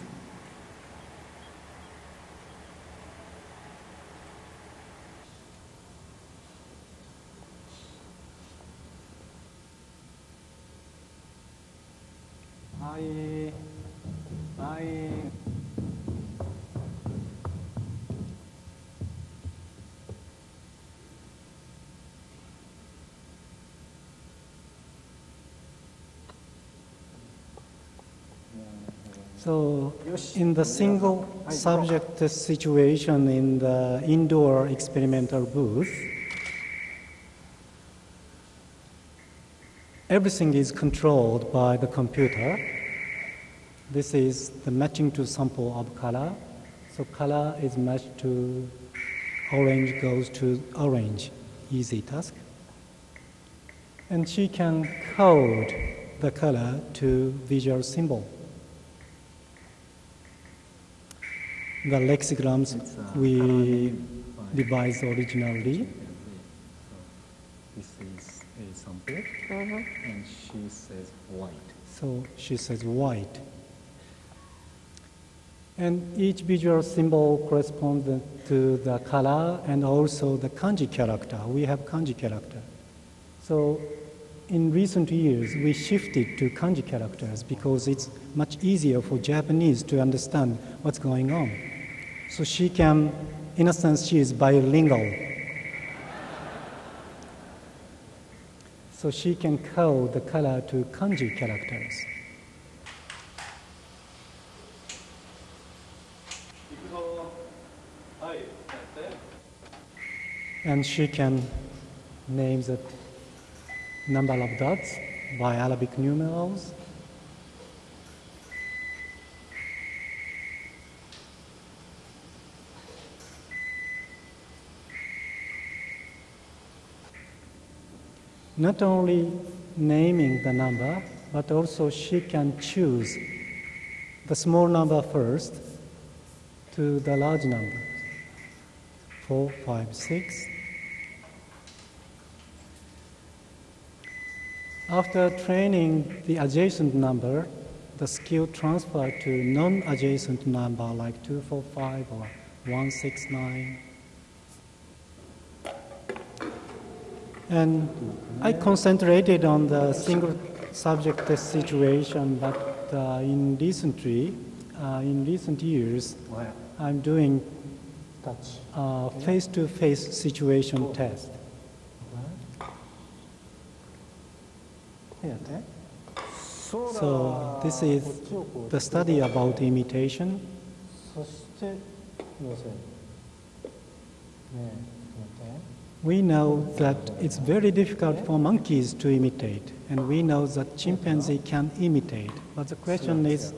So, in the single subject situation in the indoor experimental booth, everything is controlled by the computer. This is the matching to sample of color. So, color is matched to orange goes to orange, easy task. And she can code the color to visual symbol. The lexicograms we devised originally. This is a sample uh-huh. and she says white So she says white. And each visual symbol corresponds to the color and also the kanji character. We have kanji character. So in recent years, we shifted to kanji characters because it's much easier for Japanese to understand what's going on. So she can, in a sense, she is bilingual. So she can code the color to kanji characters. And she can name the number of dots by Arabic numerals. Not only naming the number, but also she can choose the small number first to the large number. Four, five, six. After training the adjacent number, the skill transfer to non-adjacent number like 245 or 169. And I concentrated on the single subject situation, but uh, in recently, uh, in recent years, I'm doing uh, face-to-face -face situation test. So this is the study about imitation we know that it's very difficult for monkeys to imitate, and we know that chimpanzee can imitate. But the question is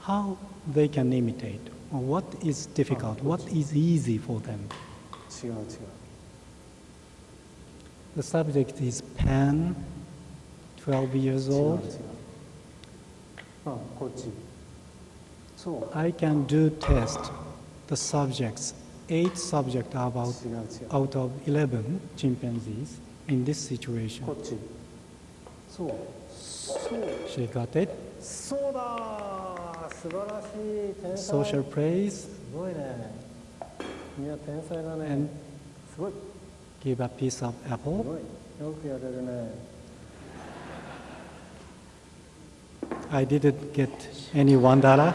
how they can imitate, or what is difficult, what is easy for them. The subject is Pan, 12 years old. I can do test the subjects eight subjects about, out of 11 chimpanzees in this situation. She got it. Social praise. And give a piece of apple. I didn't get any one dollar.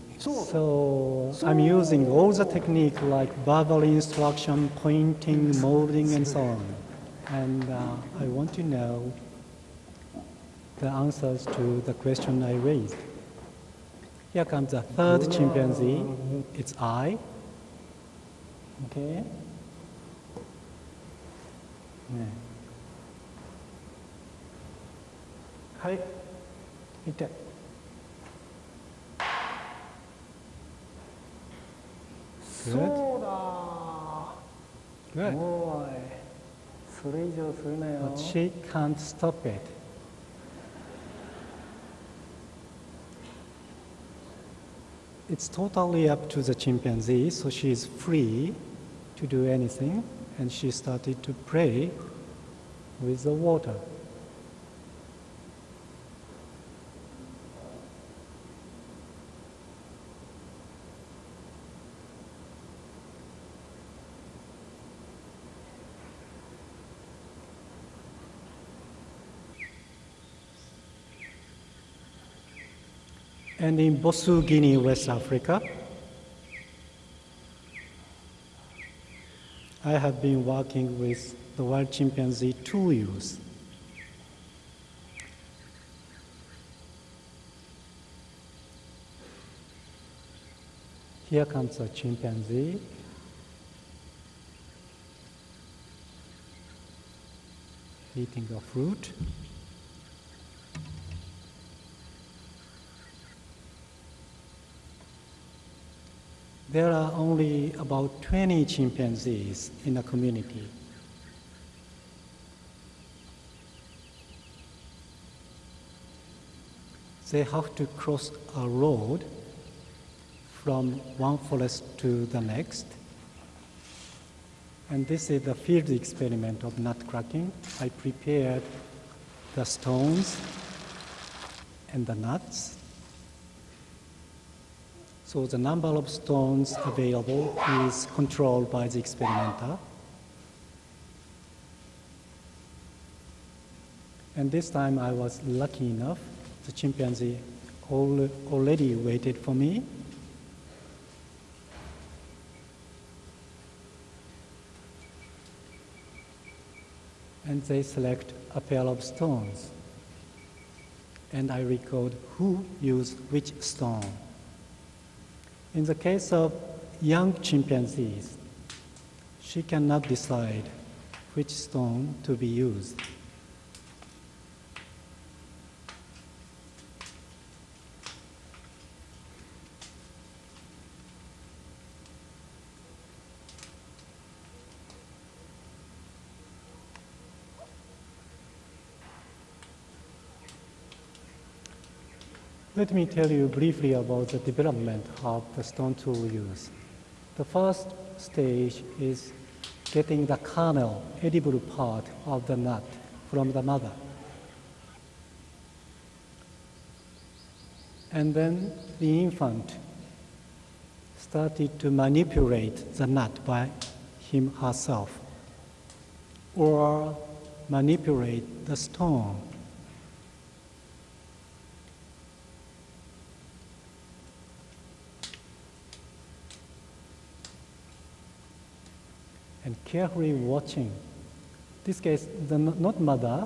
So I'm using all the technique like verbal instruction, pointing, molding, and so on. And uh, Ai want to know the answers to the question I raised. Here comes the third chimpanzee. It's I. Okay. Yeah. Hi. Good. Good. But she can't stop it. It's totally up to the chimpanzee, so she is free to do anything, and she started to play with the water. And in Bossou, Guinea, West Africa, I have been working with the wild chimpanzee two years. Here comes a chimpanzee. Eating a fruit. There are only about 20 chimpanzees in the community. They have to cross a road from one forest to the next. And this is the field experiment of nut cracking. I prepared the stones and the nuts. So the number of stones available is controlled by the experimenter. And this time I was lucky enough, the chimpanzee al- already waited for me. And they select a pair of stones. and I record who used which stone. In the case of young chimpanzees, she cannot decide which stone to be used. Let me tell you briefly about the development of the stone tool use. The first stage is getting the kernel, edible part of the nut from the mother. And then the infant started to manipulate the nut by him herself or manipulate the stone and carefully watching. This case, the, not mother,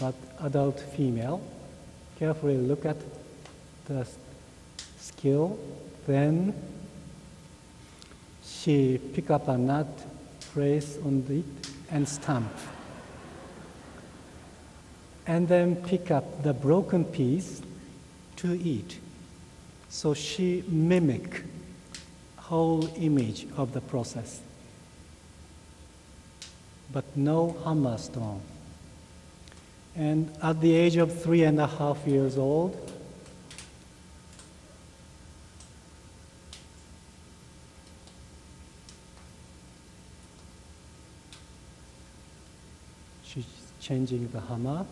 but adult female, carefully look at the skill, then she pick up a nut, place on it, and stamp. And then pick up the broken piece to eat. So she mimic whole image of the process but no hammer stone. And at the age of three and a half years old, she's changing the hammer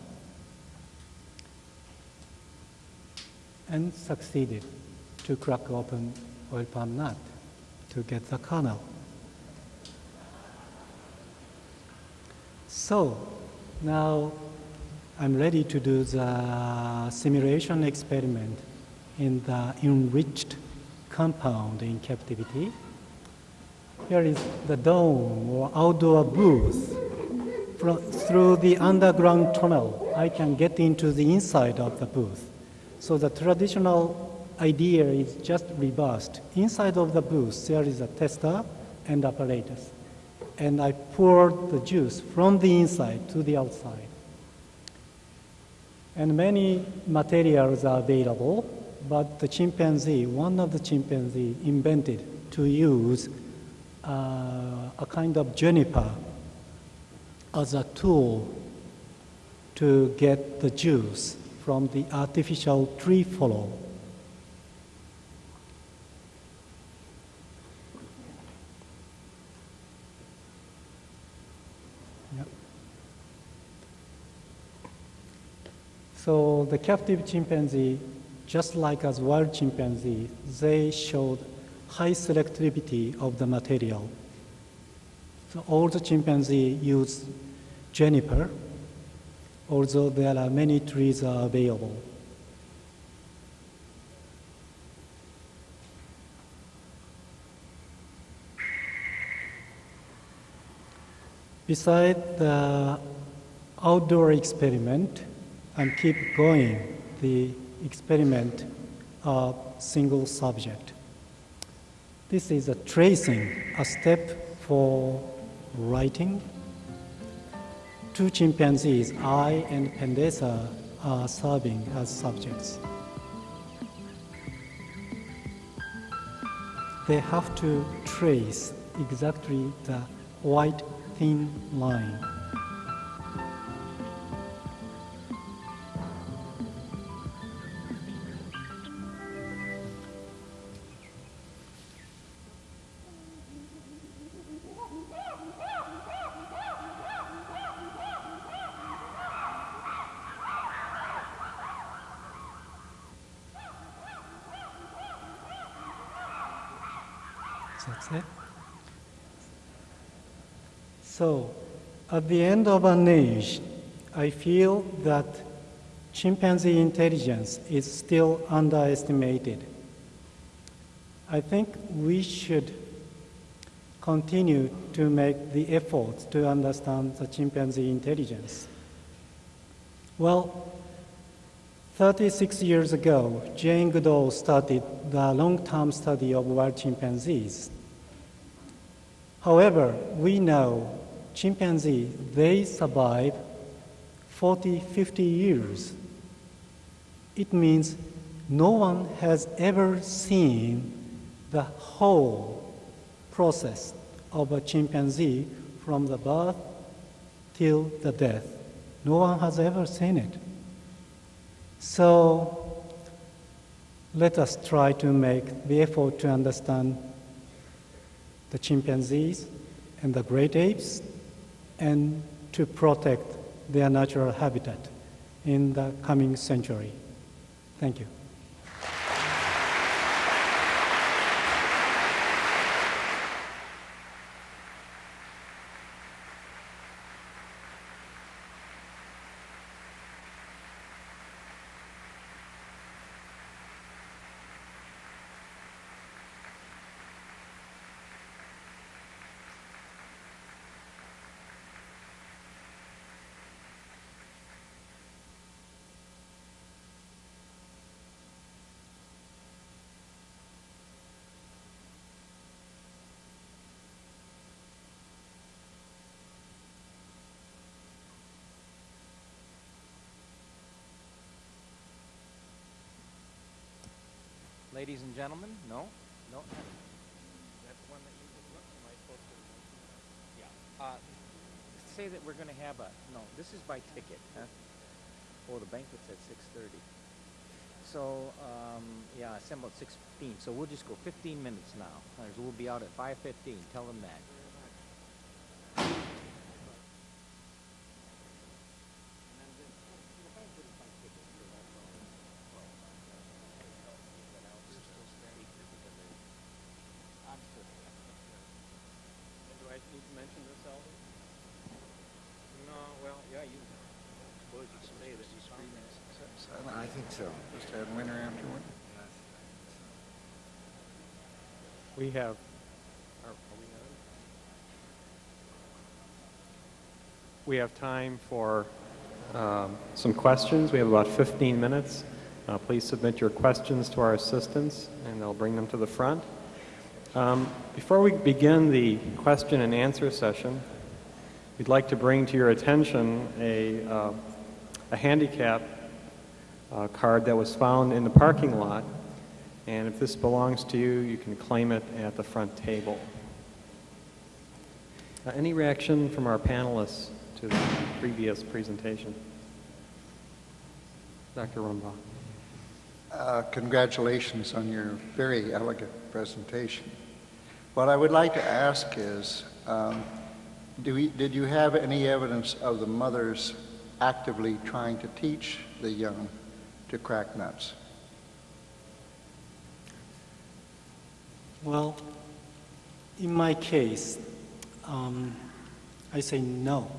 and succeeded to crack open oil palm nut to get the kernel. So now I'm ready to do the simulation experiment in the enriched compound in captivity. Here is the dome or outdoor booth. From, through the underground tunnel, I can get into the inside of the booth. So the traditional idea is just reversed. Inside of the booth, there is a tester and apparatus and I poured the juice from the inside to the outside. And many materials are available, but the chimpanzee, one of the chimpanzee invented to use uh, a kind of juniper as a tool to get the juice from the artificial tree follow. So the captive chimpanzee, just like as wild chimpanzee, they showed high selectivity of the material. So all the chimpanzee use juniper, although there are many trees are available. Beside the outdoor experiment, and keep going the experiment of single subject. This is a tracing, a step for writing. Two chimpanzees, Ai and Pendesa, are serving as subjects. They have to trace exactly the white thin line. The end of an age, I feel that chimpanzee intelligence is still underestimated. I think we should continue to make the efforts to understand the chimpanzee intelligence. Well, 36 years ago, Jane Goodall started the long-term study of wild chimpanzees. However, we know chimpanzees, they survive 40, 50 years. It means no one has ever seen the whole process of a chimpanzee from the birth till the death. No one has ever seen it. So let us try to make the effort to understand the chimpanzees and the great apes and to protect their natural habitat in the coming century. Thank you. Ladies and gentlemen, no, no. That's one that you? Yeah. Uh, say that we're gonna have a, no, this is by ticket, huh? Oh, the banquet's at six thirty. So, um, yeah, about six fifteen, so we'll just go fifteen minutes now. We'll be out at five fifteen, tell them that. Do I need to mention this, Alvin? No, well, yeah, you, suppose you can say that you three minutes. I think so. Just have winter afterward. We have, are, are we? We have time for um, some questions. We have about 15 minutes. Uh, Please submit your questions to our assistants, and they'll bring them to the front. Um, Before we begin the question and answer session, we'd like to bring to your attention a, uh, a handicap uh, card that was found in the parking lot. And if this belongs to you, you can claim it at the front table. Uh, any reaction from our panelists to the previous presentation? Dr. Rumbaugh. Uh, Congratulations on your very elegant presentation. What I would like to ask is, um, do we, did you have any evidence of the mothers actively trying to teach the young to crack nuts? Well, in my case, um, I say no,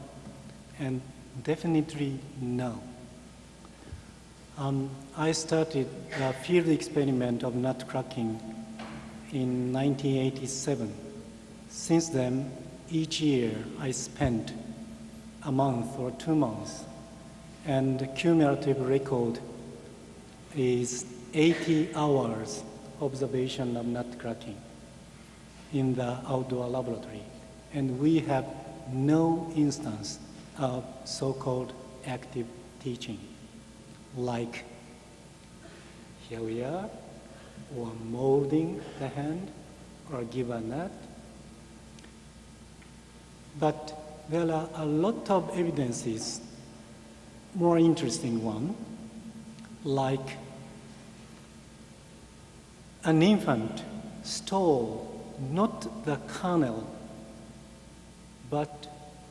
and definitely no. Um, I started the field experiment of nut cracking in 1987. Since then, each year I spent a month or two months, and the cumulative record is 80 hours observation of nut cracking in the outdoor laboratory. And we have no instance of so-called active teaching, like here we are, or molding the hand, or give a nut. But there are a lot of evidences, more interesting one, like an infant stole not the kernel, but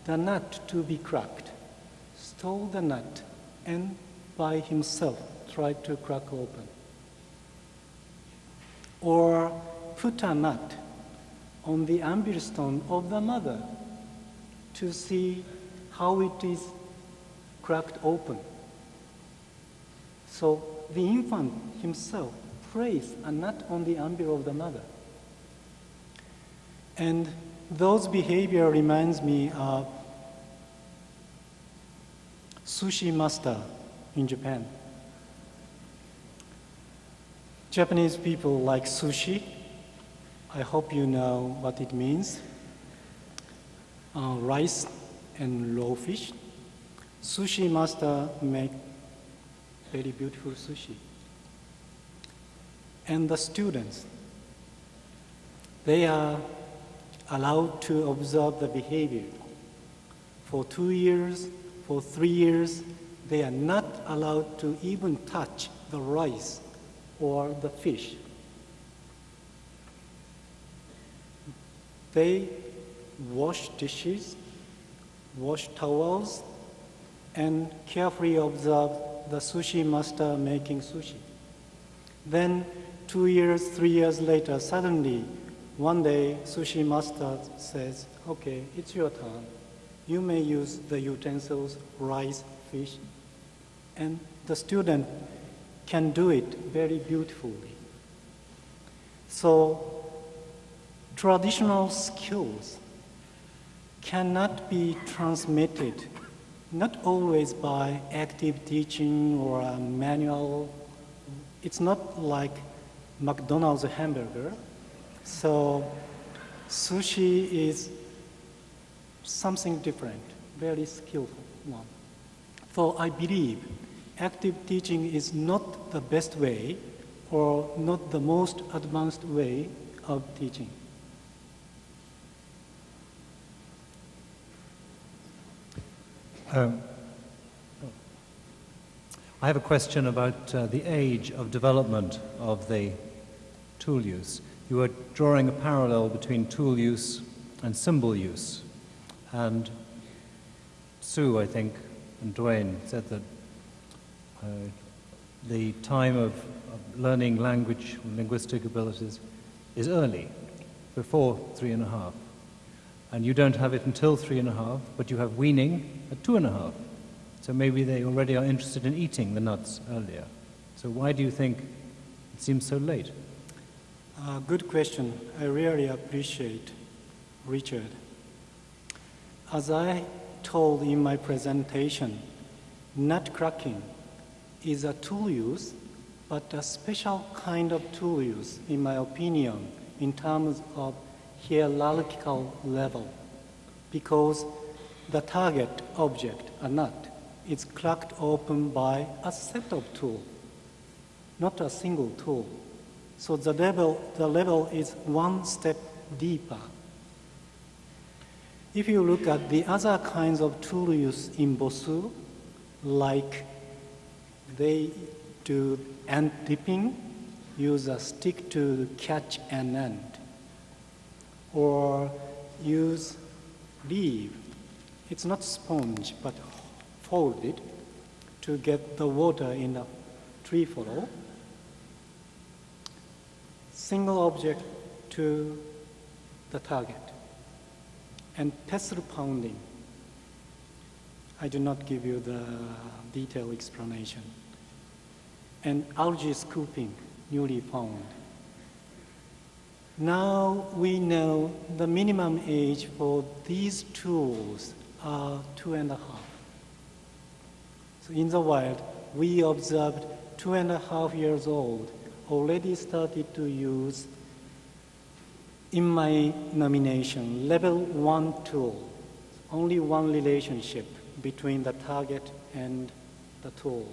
the nut to be cracked, stole the nut, and by himself tried to crack open. Or put a nut on the anvil stone of the mother to see how it is cracked open. So the infant himself placed and not on the anvil of the mother. And those behavior reminds me of sushi master in Japan. Japanese people like sushi. I hope you know what it means. Uh, rice and raw fish. Sushi master make very beautiful sushi. And the students, they are allowed to observe the behavior. For two years, for three years, they are not allowed to even touch the rice or the fish. They wash dishes, wash towels, and carefully observe the sushi master making sushi. Then, two years, three years later, suddenly, one day, sushi master says, okay, it's your turn. You may use the utensils, rice, fish, and the student can do it very beautifully. So, traditional skills cannot be transmitted not always by active teaching or a manual. It's not like McDonald's hamburger. So sushi is something different, very skillful one. So I believe active teaching is not the best way or not the most advanced way of teaching. Um, I have a question about uh, the age of development of the tool use. You were drawing a parallel between tool use and symbol use. And Sue, I think, and Duane said that uh, the time of, of learning language, linguistic abilities, is early, before three and a half. And you don't have it until three and a half, but you have weaning at two and a half. So maybe they already are interested in eating the nuts earlier. So why do you think it seems so late? Uh, good question. I really appreciate Richard. As I told in my presentation, nut cracking is a tool use, but a special kind of tool use, in my opinion, in terms of hierarchical level, because the target object, a nut, is cracked open by a set of tools, not a single tool. So the level, the level is one step deeper. If you look at the other kinds of tool use in Bossou, like they do ant dipping, use a stick to catch an ant, or use leaf. It's not sponge, but folded to get the water in a tree furrow. Single object to the target. And pestle pounding. I do not give you the detailed explanation. And algae scooping, newly found. Now we know the minimum age for these tools are two and a half. So in the wild, we observed two and a half years old already started to use in my nomination level one tool, only one relationship between the target and the tool.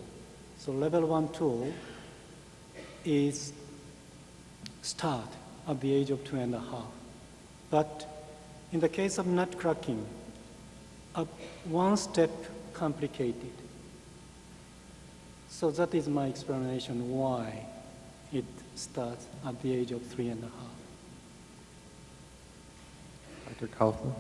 So level one tool is start at the age of two and a half. But in the case of nut cracking, uh, one step complicated. So that is my explanation why it starts at the age of three and a half. Dr. Kaufman?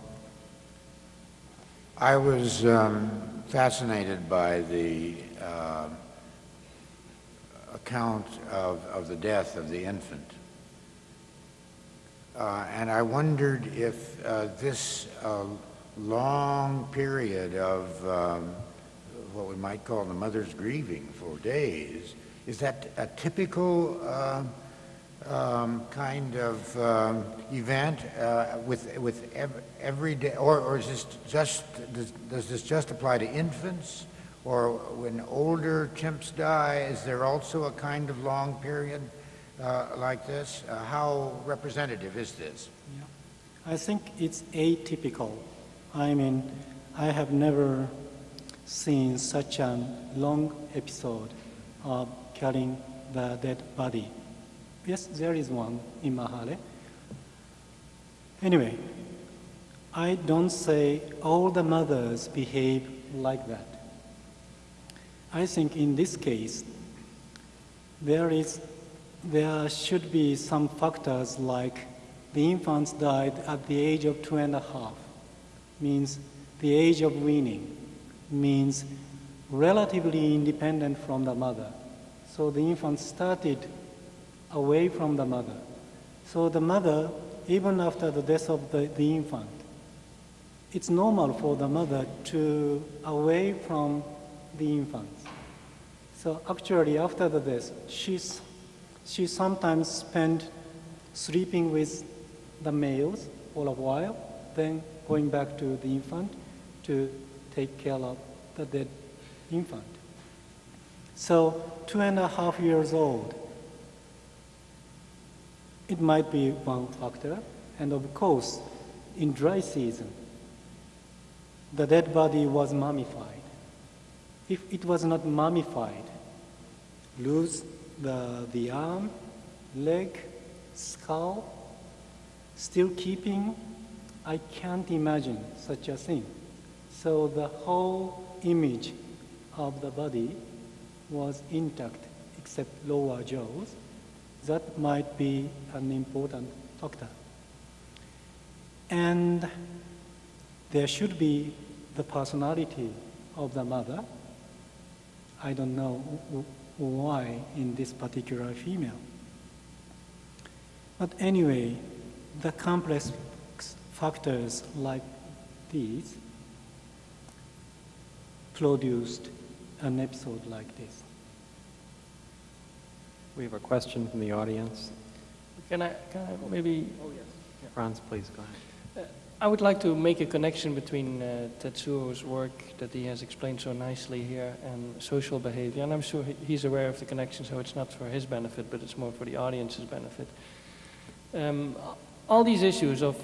I was um, fascinated by the uh, account of, of the death of the infant. Uh, and I wondered if uh, this uh, long period of um, what we might call the mother's grieving for days, is that a typical uh, um, kind of um, event uh, with, with ev every day, or, or is this just, does, does this just apply to infants? Or when older chimps die, is there also a kind of long period uh, like this? Uh, How representative is this? I think it's atypical. I mean, I have never seen such a long episode of carrying the dead body. Yes, there is one in Mahale. Anyway, I don't say all the mothers behave like that. I think in this case, there is, there should be some factors like the infants died at the age of two and a half, means the age of weaning, means relatively independent from the mother. So the infant started away from the mother. So the mother, even after the death of the, the infant, it's normal for the mother to away from the infant. So actually, after the death, she's, she sometimes spent sleeping with the males for a while, then going back to the infant to take care of the dead infant. So two and a half years old, it might be one factor. And of course, in dry season, the dead body was mummified. If it was not mummified, lose the, the arm, leg, skull, still keeping, I can't imagine such a thing. So the whole image of the body was intact except lower jaws. That might be an important factor. And there should be the personality of the mother. I don't know why in this particular female. But anyway, the complex factors like these produced an episode like this. We have a question from the audience. Can I, can I maybe, oh yes. Frans, please go ahead. I would like to make a connection between uh, Tetsuro's work that he has explained so nicely here and social behavior. And I'm sure he's aware of the connection, so it's not for his benefit, but it's more for the audience's benefit. Um, all these issues of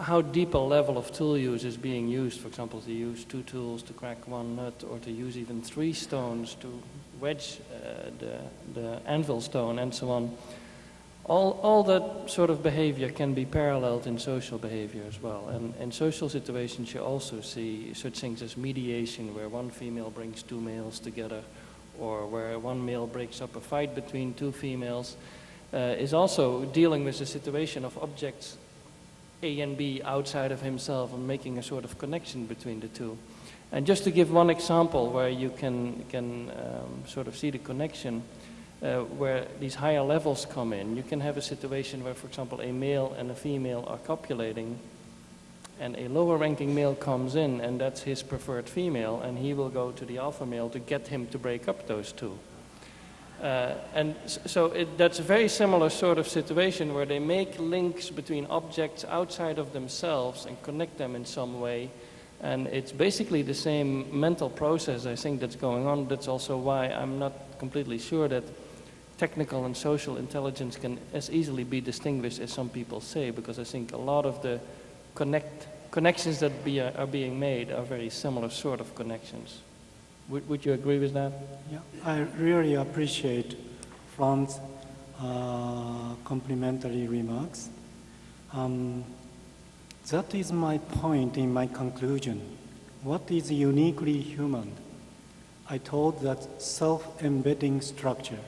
how deep a level of tool use is being used, for example, to use two tools to crack one nut, or to use even three stones to wedge uh, the, the anvil stone, and so on. All, all that sort of behavior can be paralleled in social behavior as well. And in social situations, you also see such things as mediation, where one female brings two males together, or where one male breaks up a fight between two females, uh, is also dealing with the situation of objects A and B outside of himself and making a sort of connection between the two. And just to give one example where you can, can um, sort of see the connection, uh, where these higher levels come in, you can have a situation where, for example, a male and a female are copulating, and a lower ranking male comes in, and that's his preferred female, and he will go to the alpha male to get him to break up those two. Uh, and so it, that's a very similar sort of situation where they make links between objects outside of themselves and connect them in some way. And it's basically the same mental process, I think, that's going on. That's also why I'm not completely sure that technical and social intelligence can as easily be distinguished as some people say, because I think a lot of the connect, connections that be, are being made are very similar sort of connections. Would, would you agree with that? Yeah, I really appreciate Fran's uh, complimentary remarks. Um, that is my point in my conclusion. What is uniquely human? I told that self-embedding structure.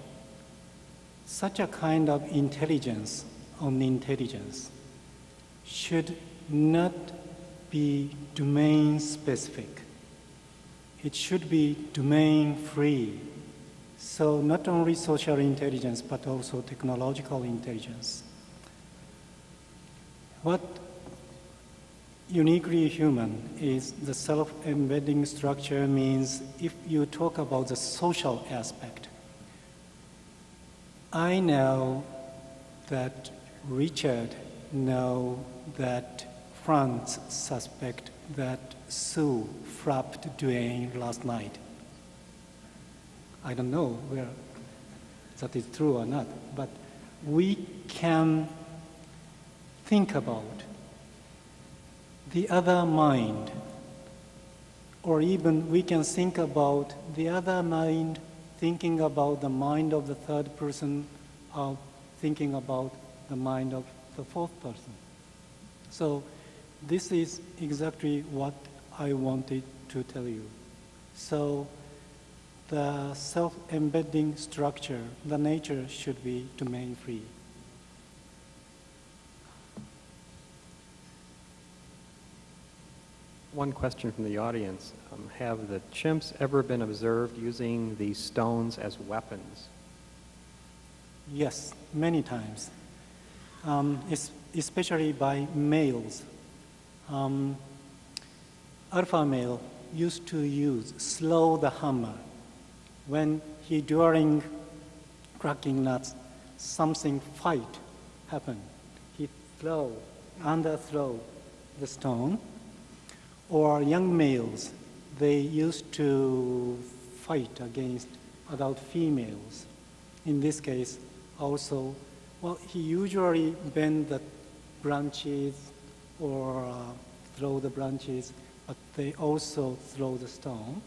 Such a kind of intelligence on intelligence should not be domain specific. It should be domain free. So not only social intelligence, but also technological intelligence. What uniquely human is the self-embedding structure means if you talk about the social aspect, I know that Richard know that Frans suspect that Sue frapped Duane last night. I don't know where that is true or not, but we can think about the other mind, or even we can think about the other mind thinking about the mind of the third person, or thinking about the mind of the fourth person. So this is exactly what I wanted to tell you. So the self-embedding structure, the nature should be domain-free. One question from the audience. Um, have the chimps ever been observed using these stones as weapons? Yes, many times, um, especially by males. Um, alpha male used to use slow the hammer when he during cracking nuts something fight happened. He throw under throw the stone. Or young males, they used to fight against adult females. In this case, also, well, he usually bend the branches or uh, throw the branches, but they also throw the stone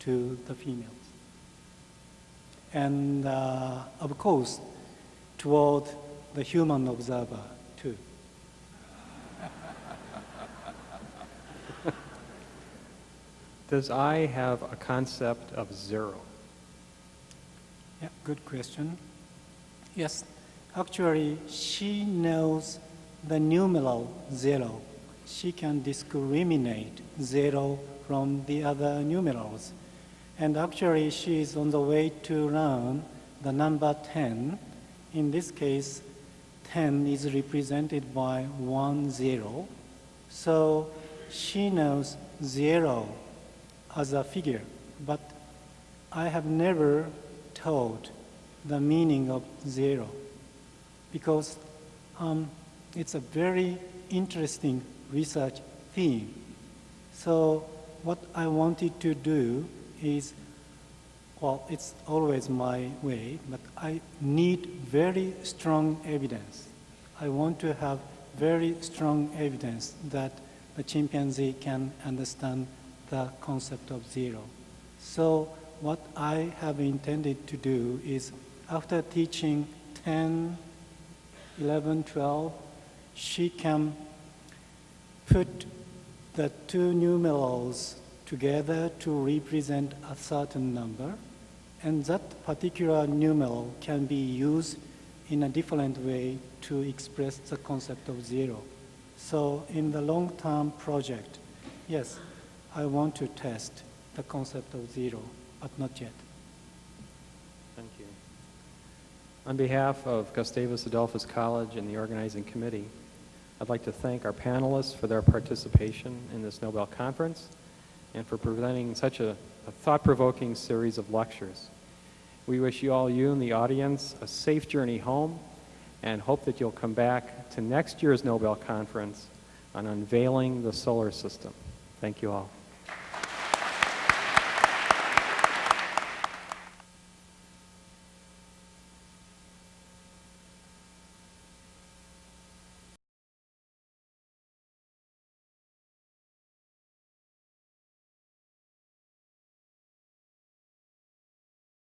to the females. And uh, of course, toward the human observer too. (laughs) Does Ai have a concept of zero? Yeah, good question. Yes, actually, she knows the numeral zero. She can discriminate zero from the other numerals. And actually, she is on the way to learn the number 10. In this case, 10 is represented by 1 0. So she knows zero as a figure, but I have never taught the meaning of zero because um, it's a very interesting research theme. So what I wanted to do is, well, it's always my way, but I need very strong evidence. I want to have very strong evidence that the chimpanzee can understand the concept of zero. So what I have intended to do is after teaching 10, 11, 12, she can put the two numerals together to represent a certain number, and that particular numeral can be used in a different way to express the concept of zero. So in the long-term project, yes, I want to test the concept of zero, but not yet. Thank you. On behalf of Gustavus Adolphus College and the organizing committee, I'd like to thank our panelists for their participation in this Nobel Conference and for presenting such a, a thought-provoking series of lectures. We wish you all, you and the audience, a safe journey home and hope that you'll come back to next year's Nobel Conference on unveiling the solar system. Thank you all.